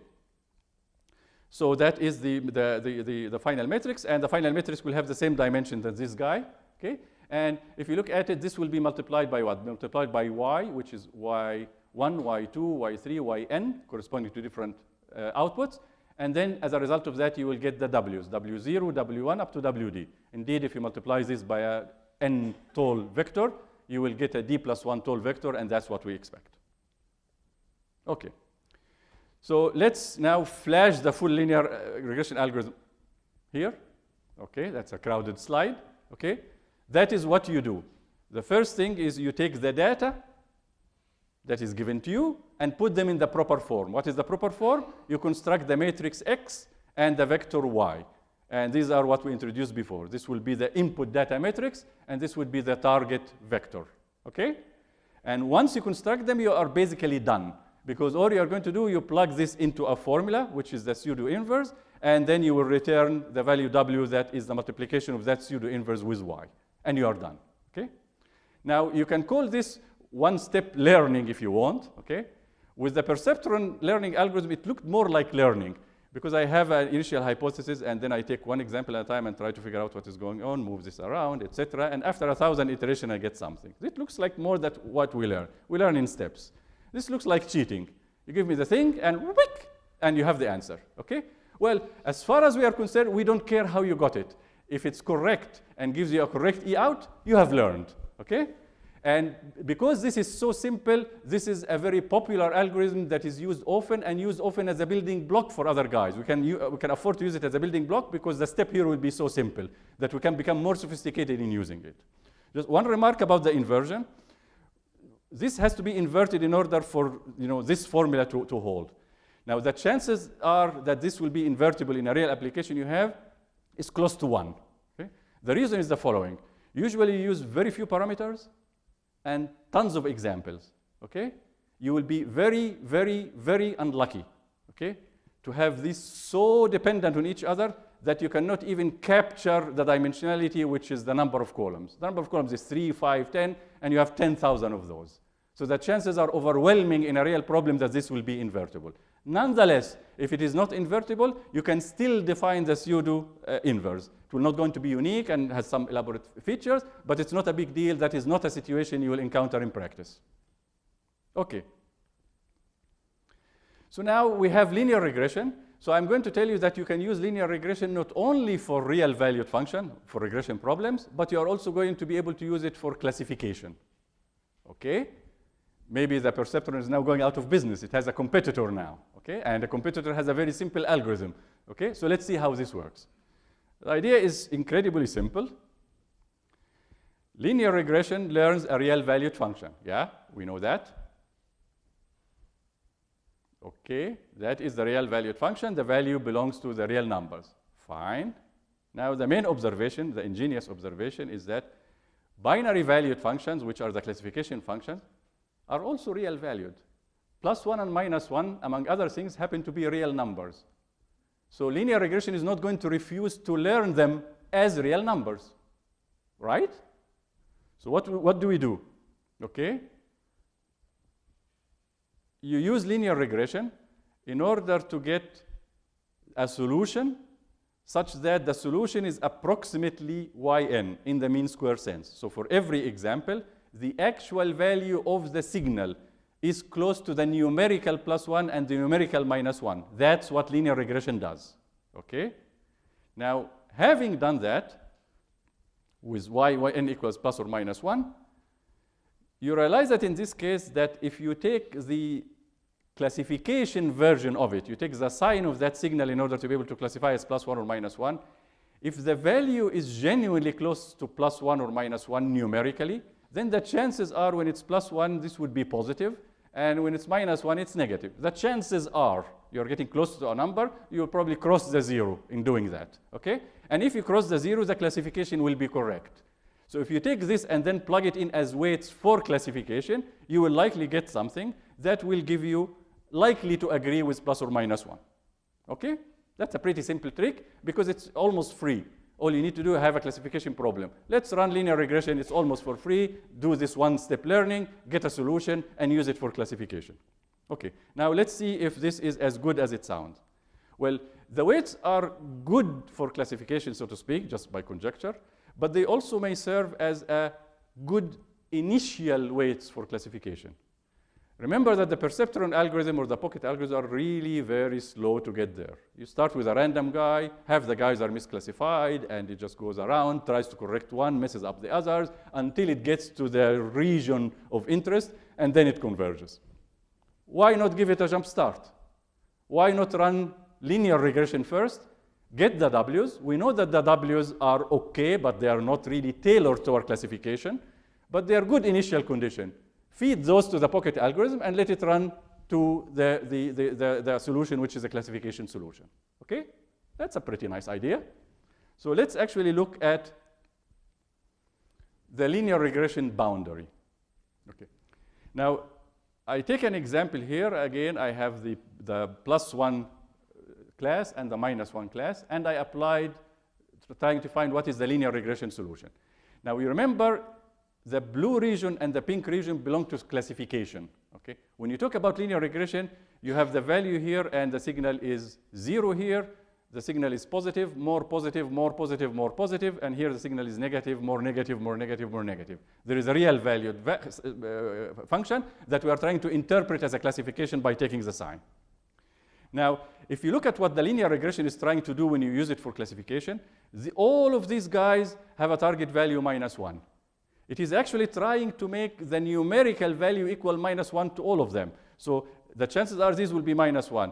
So that is the, the, the, the, the final matrix, and the final matrix will have the same dimension as this guy. Okay? And if you look at it, this will be multiplied by what? Multiplied by y, which is y1, y2, y3, yn, corresponding to different uh, outputs. And then as a result of that, you will get the W's, W0, W1 up to WD. Indeed, if you multiply this by a n tall vector, you will get a d plus 1 tall vector, and that's what we expect. Okay. So let's now flash the full linear uh, regression algorithm here. Okay, that's a crowded slide. Okay, that is what you do. The first thing is you take the data that is given to you and put them in the proper form. What is the proper form? You construct the matrix X and the vector Y. And these are what we introduced before. This will be the input data matrix, and this would be the target vector. Okay? And once you construct them, you are basically done. Because all you are going to do, you plug this into a formula, which is the pseudo inverse, and then you will return the value W that is the multiplication of that pseudo inverse with Y. And you are done. Okay? Now, you can call this one-step learning if you want. Okay? With the perceptron learning algorithm, it looked more like learning because I have an initial hypothesis and then I take one example at a time and try to figure out what is going on, move this around, etc. And after a thousand iterations, I get something. It looks like more that what we learn. We learn in steps. This looks like cheating. You give me the thing and whoop, and you have the answer, okay? Well, as far as we are concerned, we don't care how you got it. If it's correct and gives you a correct E out, you have learned, okay? And because this is so simple, this is a very popular algorithm that is used often and used often as a building block for other guys. We can, uh, we can afford to use it as a building block because the step here will be so simple that we can become more sophisticated in using it. Just one remark about the inversion. This has to be inverted in order for you know, this formula to, to hold. Now, the chances are that this will be invertible in a real application you have is close to 1. Okay? The reason is the following. Usually you use very few parameters and tons of examples. Okay? You will be very, very, very unlucky okay, to have these so dependent on each other that you cannot even capture the dimensionality, which is the number of columns. The number of columns is 3, 5, 10, and you have 10,000 of those. So the chances are overwhelming in a real problem that this will be invertible. Nonetheless, if it is not invertible, you can still define the pseudo uh, inverse. It will not going to be unique and has some elaborate features, but it's not a big deal. That is not a situation you will encounter in practice. Okay. So now we have linear regression. So I'm going to tell you that you can use linear regression not only for real valued function, for regression problems, but you are also going to be able to use it for classification. Okay? Maybe the perceptron is now going out of business. It has a competitor now, okay? And the competitor has a very simple algorithm, okay? So let's see how this works. The idea is incredibly simple. Linear regression learns a real valued function. Yeah, we know that. Okay, that is the real valued function. The value belongs to the real numbers. Fine. Now the main observation, the ingenious observation is that binary valued functions, which are the classification functions, are also real valued. Plus 1 and minus 1, among other things, happen to be real numbers. So linear regression is not going to refuse to learn them as real numbers, right? So what, what do we do? Okay? You use linear regression in order to get a solution such that the solution is approximately yn in the mean square sense. So for every example, the actual value of the signal is close to the numerical plus 1 and the numerical minus 1. That's what linear regression does. Okay? Now, having done that, with y, yn equals plus or minus 1, you realize that in this case that if you take the classification version of it, you take the sign of that signal in order to be able to classify as plus 1 or minus 1, if the value is genuinely close to plus 1 or minus 1 numerically, then the chances are when it's plus 1, this would be positive, and when it's minus 1, it's negative. The chances are you're getting close to a number, you'll probably cross the 0 in doing that, okay? And if you cross the 0, the classification will be correct. So if you take this and then plug it in as weights for classification, you will likely get something that will give you likely to agree with plus or minus 1, okay? That's a pretty simple trick because it's almost free. All you need to do is have a classification problem. Let's run linear regression. It's almost for free. Do this one-step learning, get a solution, and use it for classification. Okay, now let's see if this is as good as it sounds. Well, the weights are good for classification, so to speak, just by conjecture, but they also may serve as a good initial weights for classification. Remember that the perceptron algorithm or the pocket algorithm are really very slow to get there. You start with a random guy, half the guys are misclassified, and it just goes around, tries to correct one, messes up the others, until it gets to the region of interest, and then it converges. Why not give it a jump start? Why not run linear regression first, get the W's. We know that the W's are okay, but they are not really tailored to our classification, but they are good initial condition feed those to the pocket algorithm and let it run to the, the, the, the, the solution, which is a classification solution. Okay? That's a pretty nice idea. So let's actually look at the linear regression boundary. Okay. Now, I take an example here. Again, I have the, the plus one uh, class and the minus one class, and I applied trying to find what is the linear regression solution. Now, you remember the blue region and the pink region belong to classification. Okay? When you talk about linear regression, you have the value here and the signal is zero here. The signal is positive, more positive, more positive, more positive, and here the signal is negative, more negative, more negative, more negative. There is a real valued va uh, function that we are trying to interpret as a classification by taking the sign. Now, if you look at what the linear regression is trying to do when you use it for classification, the, all of these guys have a target value minus 1. It is actually trying to make the numerical value equal minus 1 to all of them. So the chances are these will be minus 1.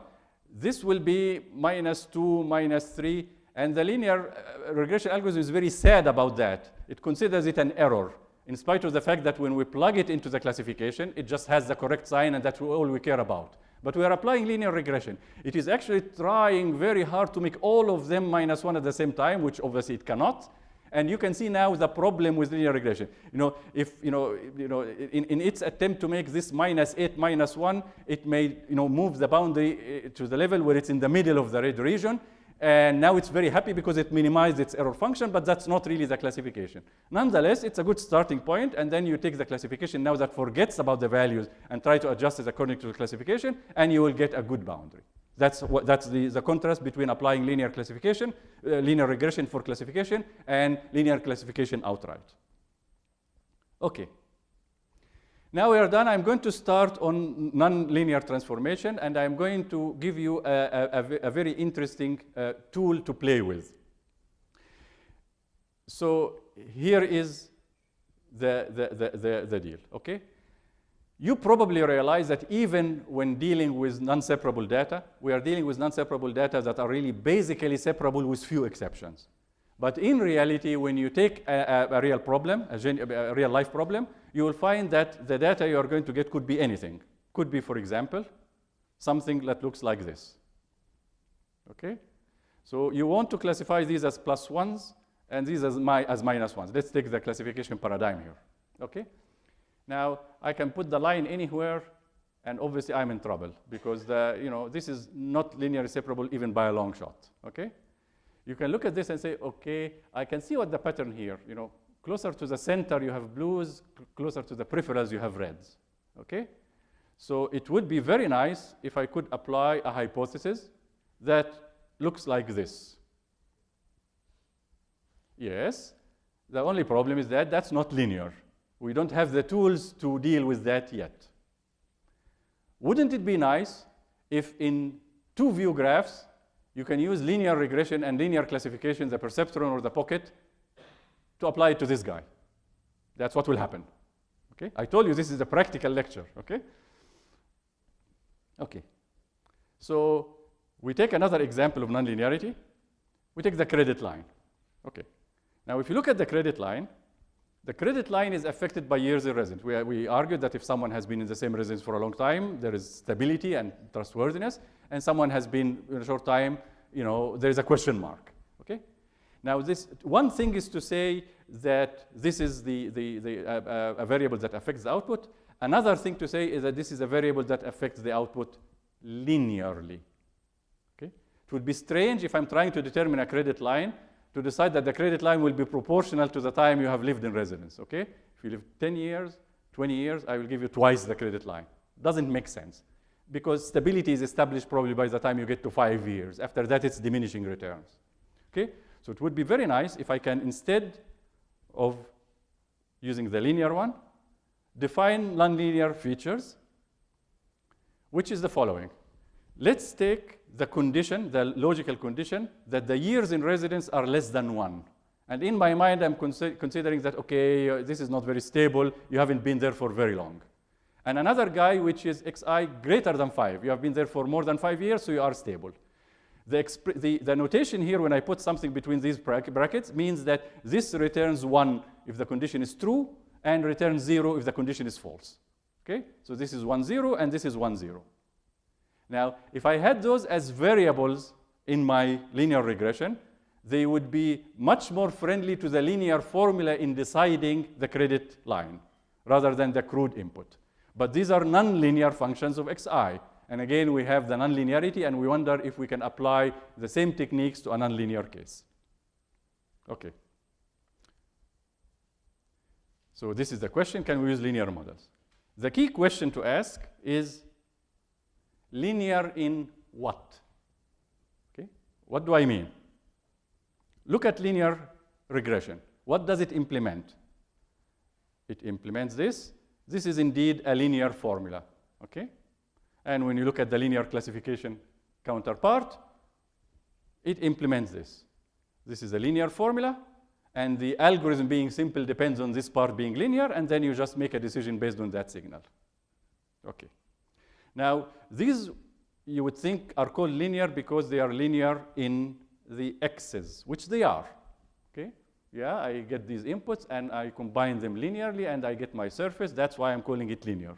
This will be minus 2, minus 3. And the linear uh, regression algorithm is very sad about that. It considers it an error, in spite of the fact that when we plug it into the classification, it just has the correct sign, and that's all we care about. But we are applying linear regression. It is actually trying very hard to make all of them minus 1 at the same time, which obviously it cannot. And you can see now the problem with linear regression. You know, if, you know, you know in, in its attempt to make this minus 8 minus 1, it may, you know, move the boundary uh, to the level where it's in the middle of the red region. And now it's very happy because it minimized its error function, but that's not really the classification. Nonetheless, it's a good starting point, and then you take the classification now that forgets about the values and try to adjust it according to the classification, and you will get a good boundary. That's, what, that's the, the contrast between applying linear classification, uh, linear regression for classification, and linear classification outright. Okay. Now we are done. I'm going to start on nonlinear transformation, and I'm going to give you a, a, a very interesting uh, tool to play with. So here is the, the, the, the, the deal, okay? You probably realize that even when dealing with non-separable data, we are dealing with non-separable data that are really basically separable with few exceptions. But in reality, when you take a, a, a real problem, a, a, real life problem, you will find that the data you are going to get could be anything. Could be, for example, something that looks like this. Okay? So you want to classify these as plus ones and these as, as minus ones. Let's take the classification paradigm here. Okay? Now, I can put the line anywhere, and obviously I'm in trouble because the, you know, this is not linearly separable even by a long shot, okay? You can look at this and say, okay, I can see what the pattern here, you know, closer to the center you have blues, closer to the peripherals you have reds, okay? So it would be very nice if I could apply a hypothesis that looks like this. Yes, the only problem is that that's not linear. We don't have the tools to deal with that yet. Wouldn't it be nice if in two view graphs, you can use linear regression and linear classification, the perceptron or the pocket, to apply it to this guy? That's what will happen. Okay? I told you this is a practical lecture, okay? Okay. So we take another example of nonlinearity. We take the credit line. Okay. Now, if you look at the credit line, the credit line is affected by years in residence. We, we argued that if someone has been in the same residence for a long time, there is stability and trustworthiness, and someone has been in a short time, you know, there is a question mark, okay? Now, this one thing is to say that this is the, the, the uh, uh, a variable that affects the output. Another thing to say is that this is a variable that affects the output linearly, okay? It would be strange if I'm trying to determine a credit line to decide that the credit line will be proportional to the time you have lived in residence, okay? If you live 10 years, 20 years, I will give you twice the credit line. Doesn't make sense because stability is established probably by the time you get to five years. After that, it's diminishing returns, okay? So it would be very nice if I can, instead of using the linear one, define nonlinear features, which is the following. Let's take the condition, the logical condition, that the years in residence are less than one. And in my mind, I'm consi considering that, okay, uh, this is not very stable. You haven't been there for very long. And another guy, which is xi greater than 5. You have been there for more than 5 years, so you are stable. The, the, the, notation here, when I put something between these brackets, means that this returns 1 if the condition is true, and returns 0 if the condition is false. Okay? So this is 1, 0, and this is 1, 0. Now, if I had those as variables in my linear regression, they would be much more friendly to the linear formula in deciding the credit line rather than the crude input. But these are nonlinear functions of xi. And again, we have the nonlinearity, and we wonder if we can apply the same techniques to a nonlinear case. Okay. So this is the question, can we use linear models? The key question to ask is, linear in what? Okay, what do I mean? Look at linear regression. What does it implement? It implements this. This is indeed a linear formula, okay? And when you look at the linear classification counterpart, it implements this. This is a linear formula, and the algorithm being simple depends on this part being linear, and then you just make a decision based on that signal. Okay. Now, these you would think are called linear because they are linear in the x's, which they are. Okay? Yeah, I get these inputs and I combine them linearly and I get my surface. That's why I'm calling it linear.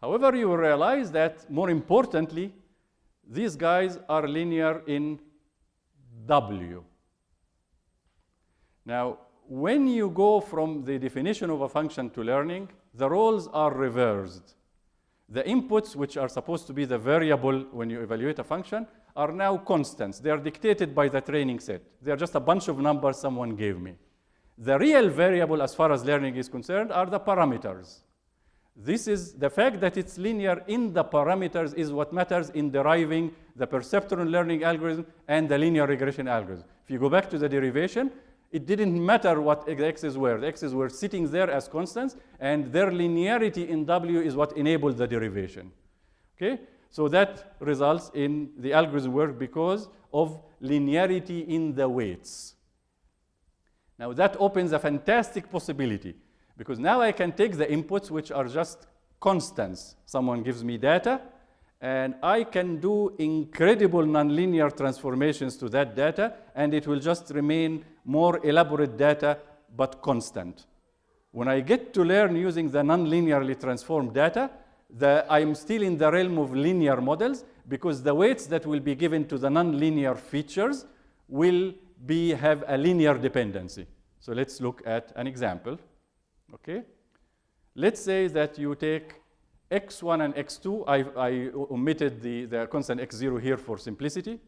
However, you will realize that more importantly, these guys are linear in W. Now, when you go from the definition of a function to learning, the roles are reversed. The inputs, which are supposed to be the variable when you evaluate a function, are now constants. They are dictated by the training set. They are just a bunch of numbers someone gave me. The real variable, as far as learning is concerned, are the parameters. This is the fact that it's linear in the parameters is what matters in deriving the perceptron learning algorithm and the linear regression algorithm. If you go back to the derivation, it didn't matter what the x's were. The x's were sitting there as constants, and their linearity in W is what enabled the derivation. Okay? So that results in the algorithm work because of linearity in the weights. Now that opens a fantastic possibility because now I can take the inputs which are just constants. Someone gives me data, and I can do incredible nonlinear transformations to that data, and it will just remain more elaborate data, but constant. When I get to learn using the nonlinearly transformed data, the, I'm still in the realm of linear models because the weights that will be given to the nonlinear features will be, have a linear dependency. So let's look at an example. Okay? Let's say that you take x1 and x2. I, I omitted the, the constant x0 here for simplicity.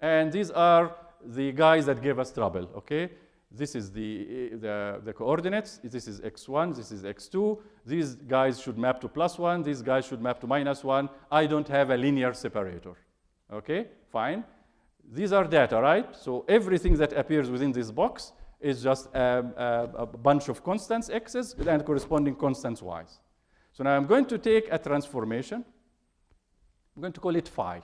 And these are the guys that gave us trouble, okay? This is the, the, the, coordinates. This is x1, this is x2. These guys should map to plus 1. These guys should map to minus 1. I don't have a linear separator. Okay, fine. These are data, right? So everything that appears within this box is just a, a, a bunch of constants x's and corresponding constants y's. So now I'm going to take a transformation. I'm going to call it phi.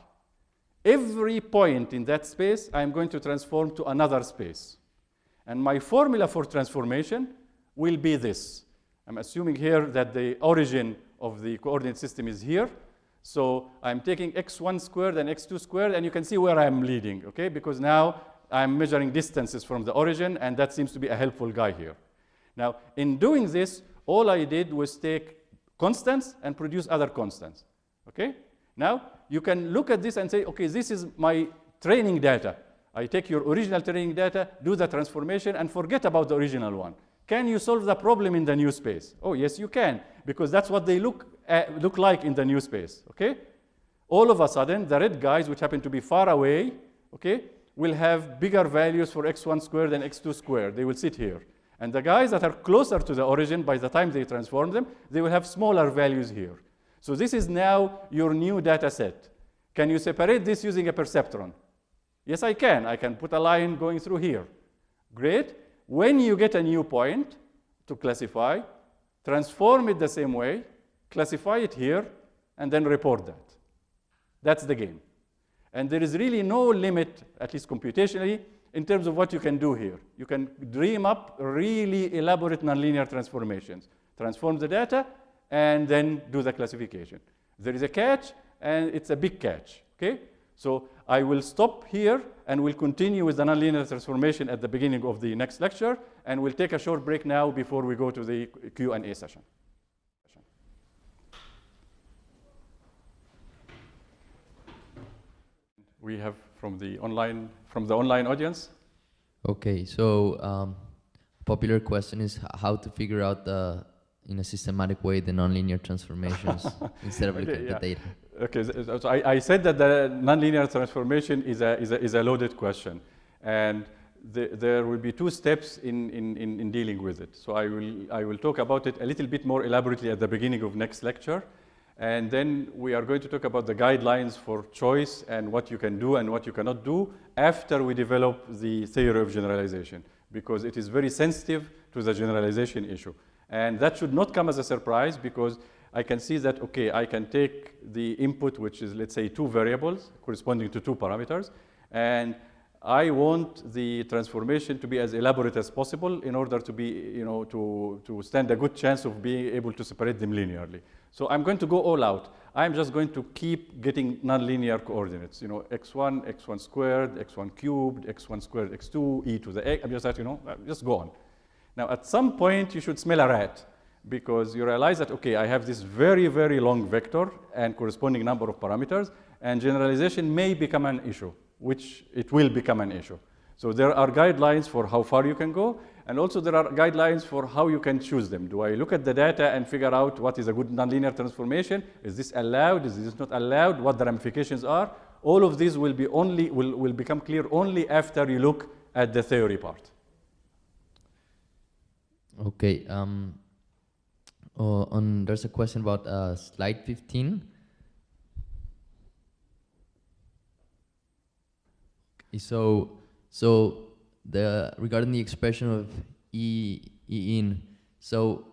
Every point in that space, I'm going to transform to another space. And my formula for transformation will be this. I'm assuming here that the origin of the coordinate system is here. So I'm taking x1 squared and x2 squared, and you can see where I'm leading, okay? Because now I'm measuring distances from the origin, and that seems to be a helpful guy here. Now, in doing this, all I did was take constants and produce other constants, okay? Now, you can look at this and say, okay, this is my training data. I take your original training data, do the transformation, and forget about the original one. Can you solve the problem in the new space? Oh, yes, you can, because that's what they look, at, look like in the new space, okay? All of a sudden, the red guys, which happen to be far away, okay, will have bigger values for x1 squared and x2 squared. They will sit here. And the guys that are closer to the origin, by the time they transform them, they will have smaller values here. So this is now your new data set. Can you separate this using a perceptron? Yes, I can. I can put a line going through here. Great. When you get a new point to classify, transform it the same way, classify it here, and then report that. That's the game. And there is really no limit, at least computationally, in terms of what you can do here. You can dream up really elaborate nonlinear transformations. Transform the data, and then do the classification. There is a catch, and it's a big catch, okay? So I will stop here, and we'll continue with the nonlinear transformation at the beginning of the next lecture, and we'll take a short break now before we go to the Q&A session. We have from the online, from the online audience. Okay, so um, popular question is how to figure out the in a systematic way the nonlinear transformations instead of looking at the data. Okay, so I, I, said that the nonlinear transformation is a, is a, is a loaded question. And the, there will be two steps in, in, in, in, dealing with it. So I will, I will talk about it a little bit more elaborately at the beginning of next lecture. And then we are going to talk about the guidelines for choice and what you can do and what you cannot do after we develop the theory of generalization, because it is very sensitive to the generalization issue. And that should not come as a surprise because I can see that, okay, I can take the input, which is, let's say, two variables corresponding to two parameters, and I want the transformation to be as elaborate as possible in order to be, you know, to, to stand a good chance of being able to separate them linearly. So I'm going to go all out. I'm just going to keep getting nonlinear coordinates, you know, x1, x1 squared, x1 cubed, x1 squared, x2, e to the x. I'm just that, you know, just go on. Now, at some point, you should smell a rat because you realize that, okay, I have this very, very long vector and corresponding number of parameters, and generalization may become an issue, which it will become an issue. So there are guidelines for how far you can go, and also there are guidelines for how you can choose them. Do I look at the data and figure out what is a good nonlinear transformation? Is this allowed? Is this not allowed? What the ramifications are? All of these will, be only, will, will become clear only after you look at the theory part. Okay. Um, uh, on, there's a question about uh, slide 15. So, so the regarding the expression of e, e in, so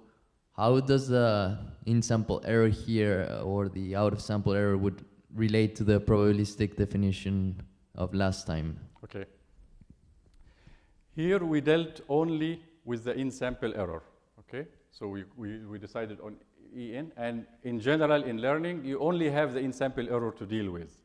how does the in sample error here uh, or the out of sample error would relate to the probabilistic definition of last time? Okay. Here we dealt only with the in sample error. Okay. So we, we, we decided on EN, and in general, in learning, you only have the in-sample error to deal with.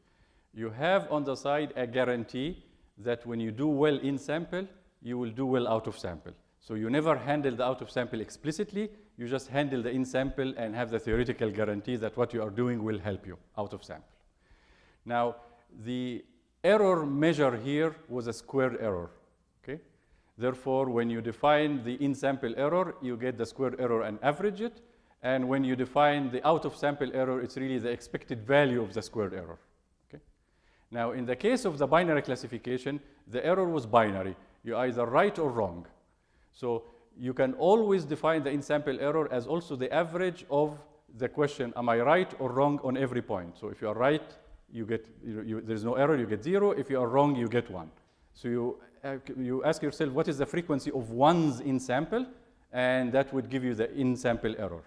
You have on the side a guarantee that when you do well in sample, you will do well out of sample. So you never handle the out of sample explicitly, you just handle the in sample and have the theoretical guarantee that what you are doing will help you out of sample. Now, the error measure here was a squared error. Okay? Therefore, when you define the in-sample error, you get the square error and average it. And when you define the out-of-sample error, it's really the expected value of the squared error. Now, in the case of the binary classification, the error was binary. You're either right or wrong. So you can always define the in-sample error as also the average of the question, am I right or wrong on every point? So if you are right, you get, you, you, there's no error, you get zero. If you are wrong, you get one. So you uh, you ask yourself what is the frequency of ones in sample, and that would give you the in sample error.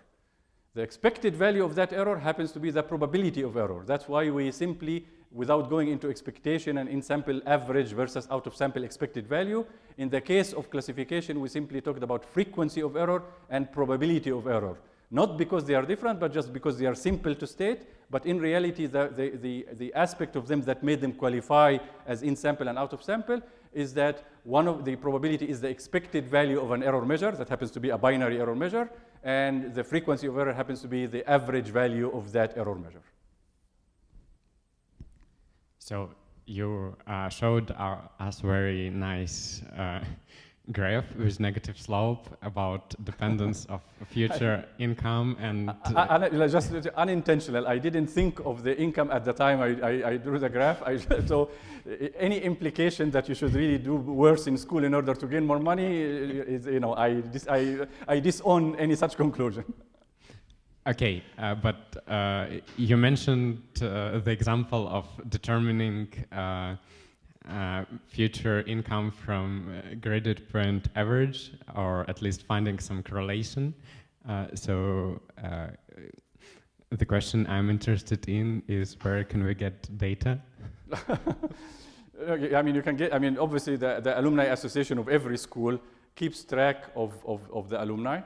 The expected value of that error happens to be the probability of error. That's why we simply, without going into expectation and in-sample average versus out-of-sample expected value, in the case of classification, we simply talked about frequency of error and probability of error. Not because they are different, but just because they are simple to state, but in reality, the, the, the, the aspect of them that made them qualify as in-sample and out-of-sample is that one of the probability is the expected value of an error measure that happens to be a binary error measure, and the frequency of error happens to be the average value of that error measure. So you uh, showed our, us very nice uh, graph with negative slope about dependence of future income and I, I, just unintentional. I didn't think of the income at the time i, I, I drew the graph. So any implication that you should really do worse in school in order to gain more money is you know i dis, I, I disown any such conclusion. Okay, uh, but uh, you mentioned uh, the example of determining uh, future income from uh, graded point average, or at least finding some correlation. Uh, so the question I'm interested in is where can we get data? I mean, you can get, I mean, obviously the, the alumni association of every school keeps track of, of, of the alumni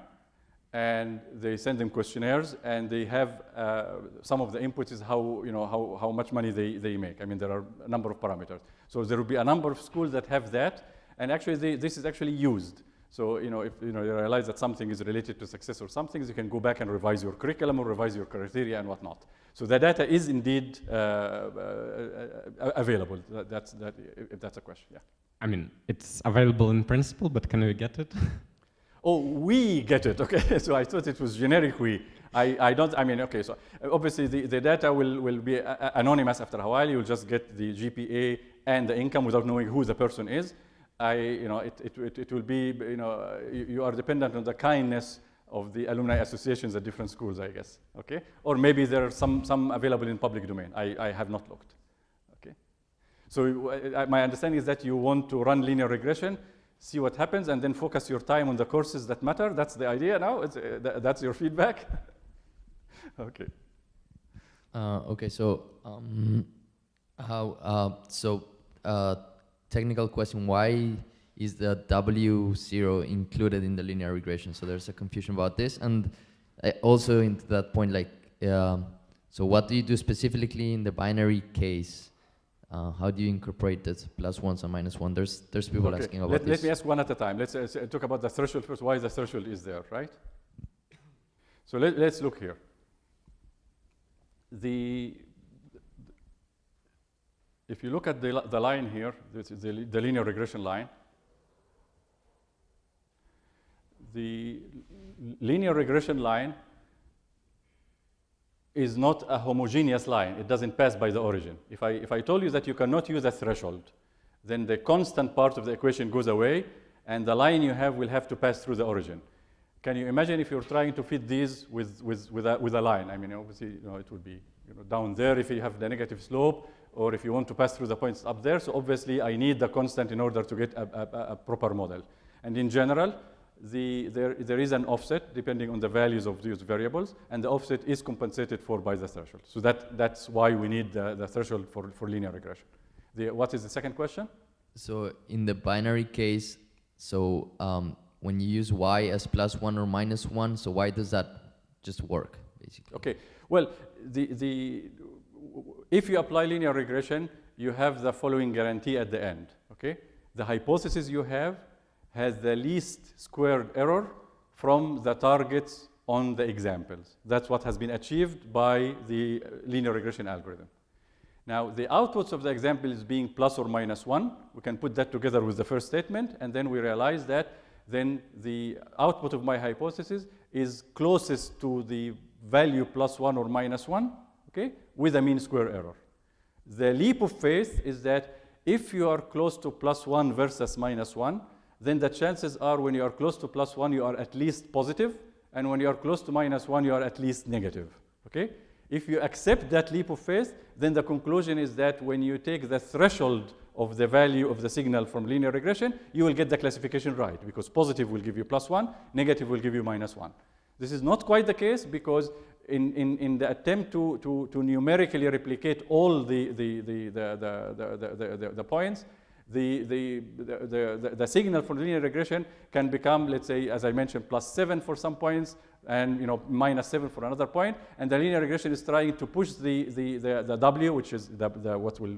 and they send them questionnaires and they have uh, some of the inputs is how, you know, how, how much money they, they make. I mean, there are a number of parameters. So there will be a number of schools that have that and actually they, this is actually used. So, you know, if you, know, you realize that something is related to success or something, you can go back and revise your curriculum or revise your criteria and whatnot. So the data is indeed uh, uh, available. That's, that, if that's a question, yeah. I mean, it's available in principle, but can we get it? Oh, we get it, okay. so I thought it was generic we. I, I don't, I mean, okay, so uh, obviously the, the data will, will be uh, uh, anonymous after a while. You'll just get the GPA and the income without knowing who the person is. I, you know, it, it, it, it will be, you know, you, are dependent on the kindness of the alumni associations at different schools, I guess, okay? Or maybe there are some, some available in public domain. I, I have not looked, okay? So uh, my understanding is that you want to run linear regression see what happens, and then focus your time on the courses that matter. That's the idea now? Uh, th that's your feedback? okay. Uh, okay, so um, how uh, so uh, technical question: Why is the W zero included in the linear regression? So there's a confusion about this, and uh, also into that point, like, um, so what do you do specifically in the binary case? Uh, how do you incorporate that plus ones and minus one? There's there's people Okay. asking about Let, this. let me ask one at a time. Let's uh, talk about the threshold first. Why is the threshold is there, right? So let, let's look here. The if you look at the, the line here, this is the, the linear regression line. The linear regression line is not a homogeneous line. It doesn't pass by the origin. If I, if I told you that you cannot use a threshold, then the constant part of the equation goes away, and the line you have will have to pass through the origin. Can you imagine if you're trying to fit these with, with, with, a, with a line? I mean, obviously, you know, it would be you know, down there if you have the negative slope, or if you want to pass through the points up there. So obviously, I need the constant in order to get a, a, a- a proper model. And in general, the, there, there is an offset depending on the values of these variables, and the offset is compensated for by the threshold. So that, that's why we need the, the threshold for, for linear regression. The, what is the second question? So in the binary case, so um, when you use y as plus one or minus one, so why does that just work, basically? Okay. Well, the, the, if you apply linear regression, you have the following guarantee at the end. Okay. The hypothesis you have has the least squared error from the targets on the examples. That's what has been achieved by the uh, linear regression algorithm. Now, the outputs of the example is being plus or minus one. We can put that together with the first statement, and then we realize that then the output of my hypothesis is closest to the value plus one or minus one, okay, with a mean square error. The leap of faith is that if you are close to plus one versus minus one, then the chances are when you are close to plus one, you are at least positive, and when you are close to minus one, you are at least negative. Okay? If you accept that leap of faith, then the conclusion is that when you take the threshold of the value of the signal from linear regression, you will get the classification right because positive will give you plus one, negative will give you minus one. This is not quite the case because in, in, in the attempt to, to, to numerically replicate all the, the, the, the, the, the, the, the, the points, the, the, the, the, the signal for linear regression can become, let's say, as I mentioned, plus seven for some points and you know, minus seven for another point. And the linear regression is trying to push the, the, the, the W, which is the, the, what will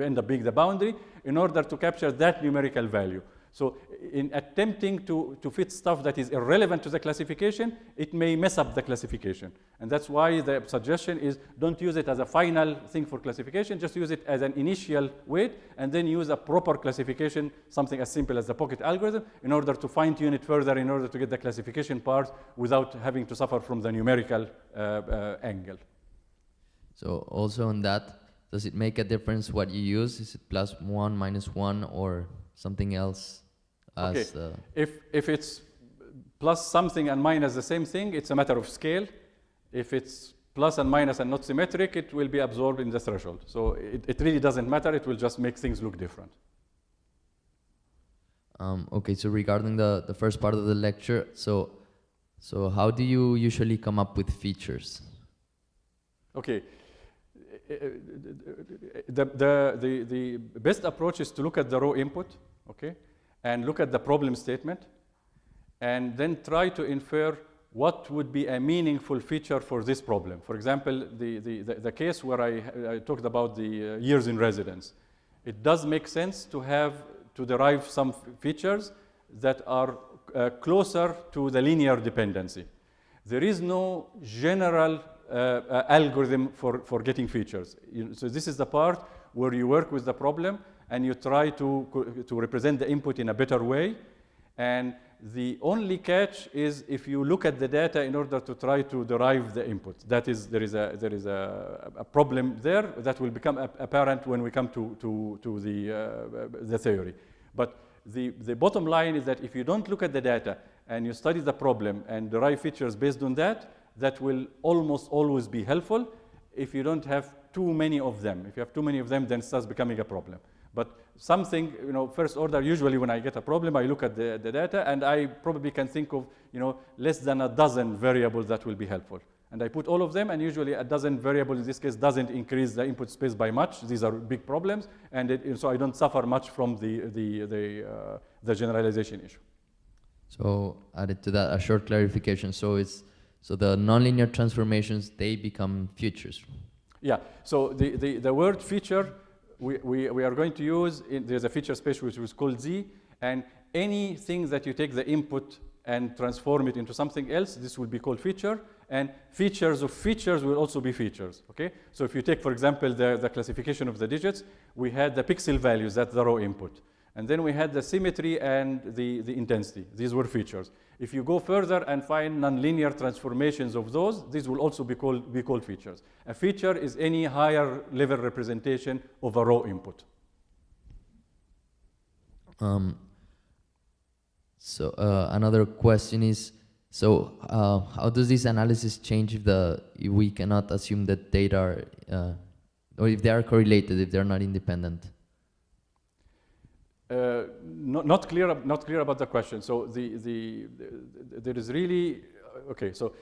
end up being the boundary, in order to capture that numerical value. So in attempting to, to fit stuff that is irrelevant to the classification, it may mess up the classification. And that's why the suggestion is don't use it as a final thing for classification, just use it as an initial weight, and then use a proper classification, something as simple as the pocket algorithm, in order to fine tune it further, in order to get the classification part without having to suffer from the numerical uh, uh, angle. So also on that, does it make a difference what you use? Is it plus one, minus one, or something else? As Okay. If, if it's plus something and minus the same thing, it's a matter of scale. If it's plus and minus and not symmetric, it will be absorbed in the threshold. So it, it really doesn't matter. It will just make things look different. Um, okay, so regarding the, the first part of the lecture, so so how do you usually come up with features? Okay. The, the, the, the best approach is to look at the raw input, okay, and look at the problem statement, and then try to infer what would be a meaningful feature for this problem. For example, the, the, the, the case where I, I talked about the uh, years in residence. It does make sense to have, to derive some features that are uh, closer to the linear dependency. There is no general uh, uh, algorithm for, for getting features. You- so this is the part where you work with the problem and you try to, to represent the input in a better way. And the only catch is if you look at the data in order to try to derive the input. That is, there is a, there is a, a problem there that will become apparent when we come to, to, to the, uh, the theory. But the, the bottom line is that if you don't look at the data and you study the problem and derive features based on that, that will almost always be helpful if you don't have too many of them. If you have too many of them, then it starts becoming a problem. But something, you know, first order, usually when I get a problem, I look at the, the data and I probably can think of, you know, less than a dozen variables that will be helpful. And I put all of them, and usually a dozen variables in this case doesn't increase the input space by much. These are big problems, and it, so I don't suffer much from the, the, the, uh, the generalization issue. So added to that, a short clarification. So it's so the nonlinear transformations they become features. Yeah. So the, the, the word feature we, we, we are going to use in, there's a feature space which is called Z, and anything that you take the input and transform it into something else, this will be called feature. And features of features will also be features. Okay. So if you take, for example, the, the classification of the digits, we had the pixel values, that's the raw input. And then we had the symmetry and the, the intensity. These were features. If you go further and find nonlinear transformations of those, these will also be called, be called features. A feature is any higher level representation of a raw input. Um, so uh, another question is, so uh, how does this analysis change if the if we cannot assume that data are, uh, or if they are correlated, if they're not independent? Uh, not, not, clear, not clear about the question. So the, the, the there is really, okay, so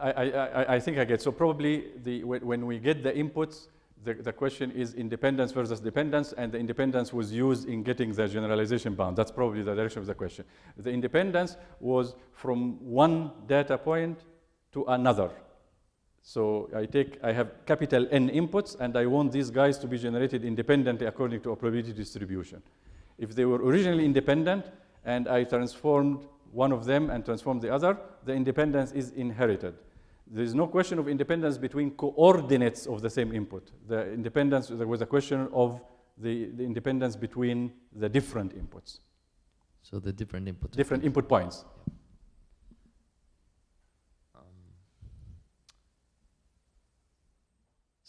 I, I, I, I, think I get, so probably the, when we get the inputs, the, the question is independence versus dependence, and the independence was used in getting the generalization bound. That's probably the direction of the question. The independence was from one data point to another. So I take, I have capital N inputs, and I want these guys to be generated independently according to a probability distribution. If they were originally independent, and I transformed one of them and transformed the other, the independence is inherited. There is no question of independence between coordinates of the same input. The independence, there was a question of the, the independence between the different inputs. So the different inputs. Different input points.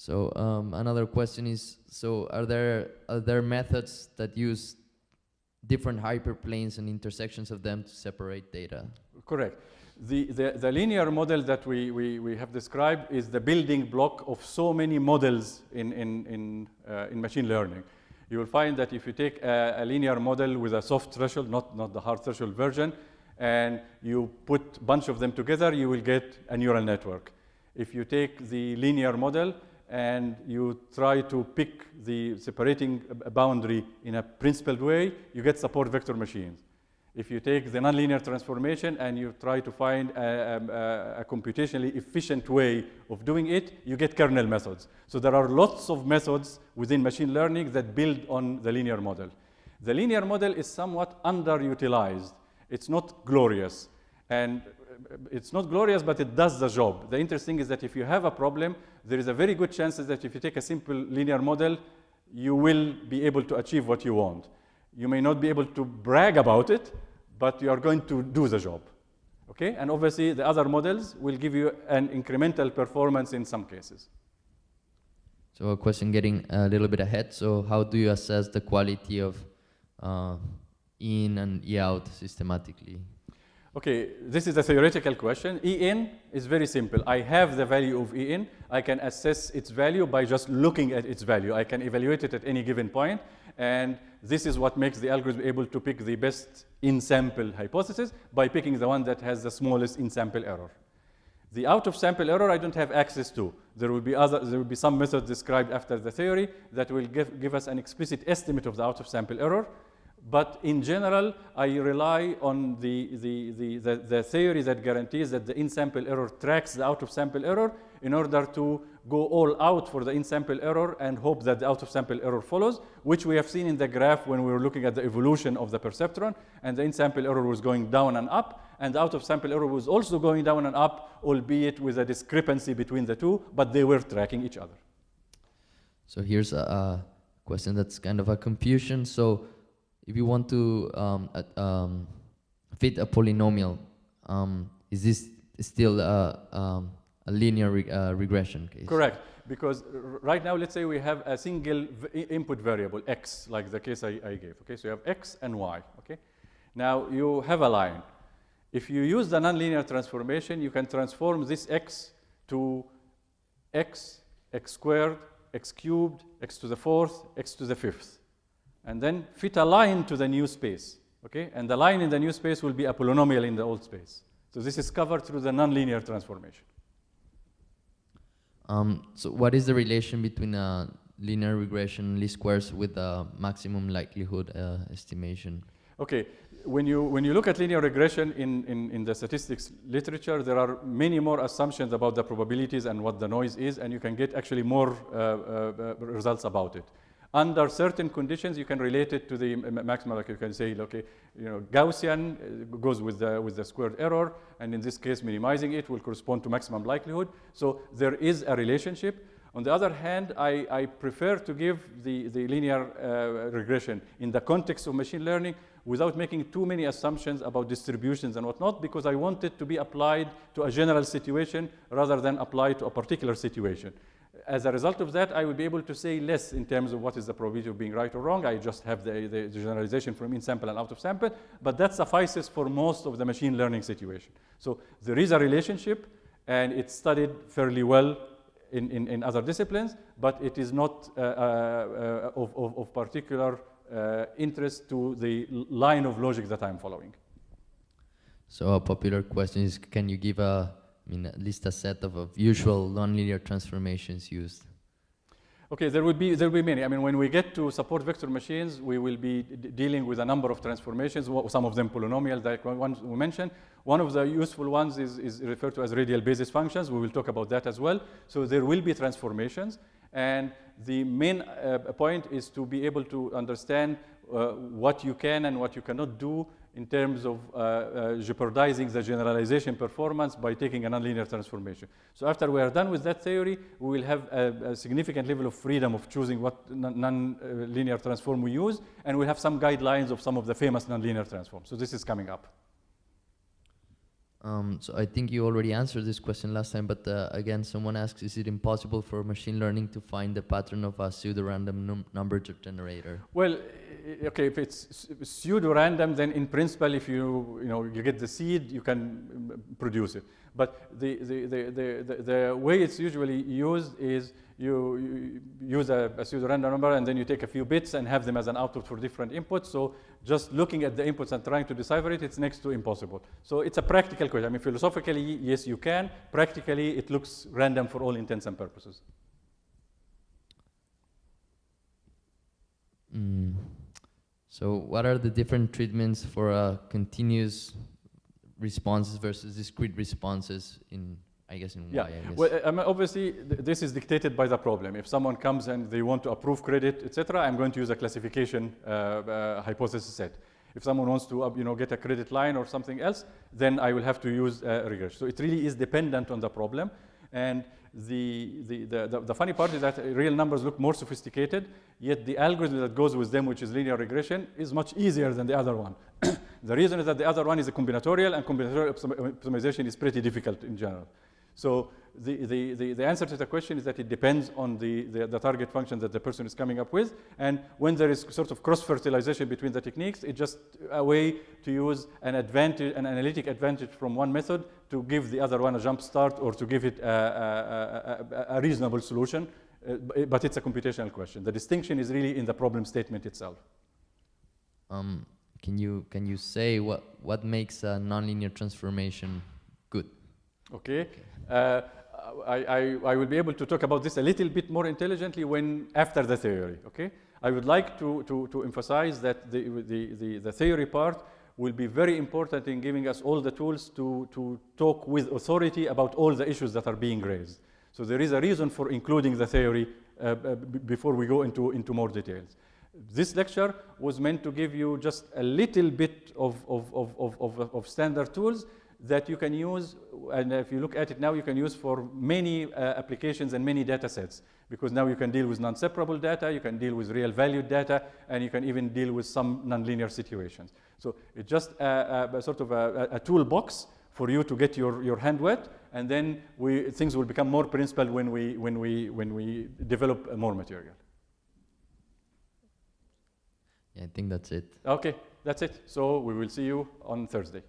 So um, another question is, so are there, are there methods that use different hyperplanes and intersections of them to separate data? Correct. The, the, the linear model that we, we, we have described is the building block of so many models in, in, in, uh, in machine learning. You will find that if you take a, a linear model with a soft threshold, not, not the hard threshold version, and you put a bunch of them together, you will get a neural network. If you take the linear model and you try to pick the separating boundary in a principled way, you get support vector machines. If you take the nonlinear transformation and you try to find a, a, a, computationally efficient way of doing it, you get kernel methods. So there are lots of methods within machine learning that build on the linear model. The linear model is somewhat underutilized. It's not glorious. And it's not glorious, but it does the job. The interesting is that if you have a problem, there is a very good chance that if you take a simple linear model, you will be able to achieve what you want. You may not be able to brag about it, but you are going to do the job. Okay? And obviously, the other models will give you an incremental performance in some cases. So a question getting a little bit ahead. So how do you assess the quality of uh, in and out systematically? Okay, this is a theoretical question. En is very simple. I have the value of En. I can assess its value by just looking at its value. I can evaluate it at any given. And this is what makes the algorithm able to pick the best in-sample hypothesis by picking the one that has the smallest in-sample error. The out-of-sample error I don't have access to. There will be other, there will be some method described after the theory that will give, give us an explicit estimate of the out-of-sample error. But in general, I rely on the, the, the, the, the theory that guarantees that the in-sample error tracks the out-of-sample error in order to go all out for the in-sample error and hope that the out-of-sample error follows, which we have seen in the graph when we were looking at the evolution of the perceptron, and the in-sample error was going down and up, and the out-of-sample error was also going down and up, albeit with a discrepancy between the two, but they were tracking each other. So here's a, a question that's kind of a confusion. So if you want to um, uh, um, fit a polynomial, um, is this still a, um, a linear re uh, regression case? Correct, because right now, let's say we have a single input variable, x, like the case I, I, gave. Okay, so you have x and y. Okay, now you have a line. If you use the nonlinear transformation, you can transform this x to x, x squared, x cubed, x to the fourth, x to the fifth. And then fit a line to the new space. Okay? And the line in the new space will be a polynomial in the old space. So this is covered through the nonlinear transformation. Um, so what is the relation between uh, linear regression least squares with the maximum likelihood uh, estimation? Okay, when you, when you look at linear regression in, in, in the statistics literature, there are many more assumptions about the probabilities and what the noise is, and you can get actually more uh, uh, uh results about it. Under certain conditions, you can relate it to the maximum, like you can say, okay, you know, Gaussian uh, goes with the, with the squared error, and in this case, minimizing it will correspond to maximum likelihood. So there is a relationship. On the other hand, I, I prefer to give the, the linear uh, regression in the context of machine learning without making too many assumptions about distributions and whatnot, because I want it to be applied to a general situation rather than applied to a particular situation as a result of that, I will be able to say less in terms of what is the probability of being right or wrong. I just have the, the generalization from in sample and out of sample, but that suffices for most of the machine learning situation. So there is a relationship, and it's studied fairly well in, in, in other disciplines, but it is not uh, uh, uh of, of, of, particular uh, interest to the line of logic that I'm following. So a popular question is, can you give a I mean, at least a set of, of usual nonlinear transformations used? Okay, there will be there will be many. I mean, when we get to support vector machines, we will be dealing with a number of transformations. Some of them polynomial, like one we mentioned. One of the useful ones is, is referred to as radial basis functions. We will talk about that as well. So there will be transformations, and the main uh, point is to be able to understand uh, what you can and what you cannot do in terms of uh, uh, jeopardizing the generalization performance by taking a nonlinear transformation. So after we are done with that theory, we will have a, a significant level of freedom of choosing what nonlinear transform we use, and we have some guidelines of some of the famous nonlinear transforms. So this is coming up. Um, so I think you already answered this question last time, but uh, again, someone asks, is it impossible for machine learning to find the pattern of a pseudo-random num number generator? Well, okay, if it's pseudo-random, then in principle, if you, you, know, you get the seed, you can produce it. But the, the, the, the, the way it's usually used is you, you use a, a pseudo-random number and then you take a few bits and have them as an output for different inputs. So just looking at the inputs and trying to decipher it, it's next to impossible. So it's a practical question. I mean, philosophically, yes, you can. Practically, it looks random for all intents and purposes. Mm. So what are the different treatments for uh, continuous responses versus discrete responses in I guess in yeah. Y, I guess. Well, I mean, obviously, th this is dictated by the problem. If someone comes and they want to approve credit, etc., I'm going to use a classification uh, uh, hypothesis set. If someone wants to, uh, you know, get a credit line or something else, then I will have to use uh, regression. So it really is dependent on the problem. And the, the, the, the, funny part is that real numbers look more sophisticated, yet the algorithm that goes with them, which is linear regression, is much easier than the other one. the reason is that the other one is a combinatorial, and combinatorial optimization is pretty difficult in general. So the, the, the, the, answer to the question is that it depends on the, the, the, target function that the person is coming up with. And when there is sort of cross-fertilization between the techniques, it's just a way to use an advantage, an analytic advantage from one method to give the other one a jump start or to give it a, a, a, a reasonable solution. Uh, but it's a computational question. The distinction is really in the problem statement itself. Um, can you can you say what what makes a nonlinear transformation good? Okay. okay. Uh, I, I, I, will be able to talk about this a little bit more intelligently when after the theory, okay? I would like to, to, to emphasize that the, the, the, the, theory part will be very important in giving us all the tools to, to talk with authority about all the issues that are being raised. So there is a reason for including the theory uh, uh before we go into, into more details. This lecture was meant to give you just a little bit of, of, of, of, of standard tools that you can use, and if you look at it now, you can use for many uh, applications and many data sets, because now you can deal with non-separable data, you can deal with real valued data, and you can even deal with some nonlinear situations. So it's just a, a, a sort of a, a, toolbox for you to get your, your hand wet, and then we, things will become more principled when we, when we, when we develop more material. Yeah, I think that's it. Okay, that's it. So we will see you on Thursday.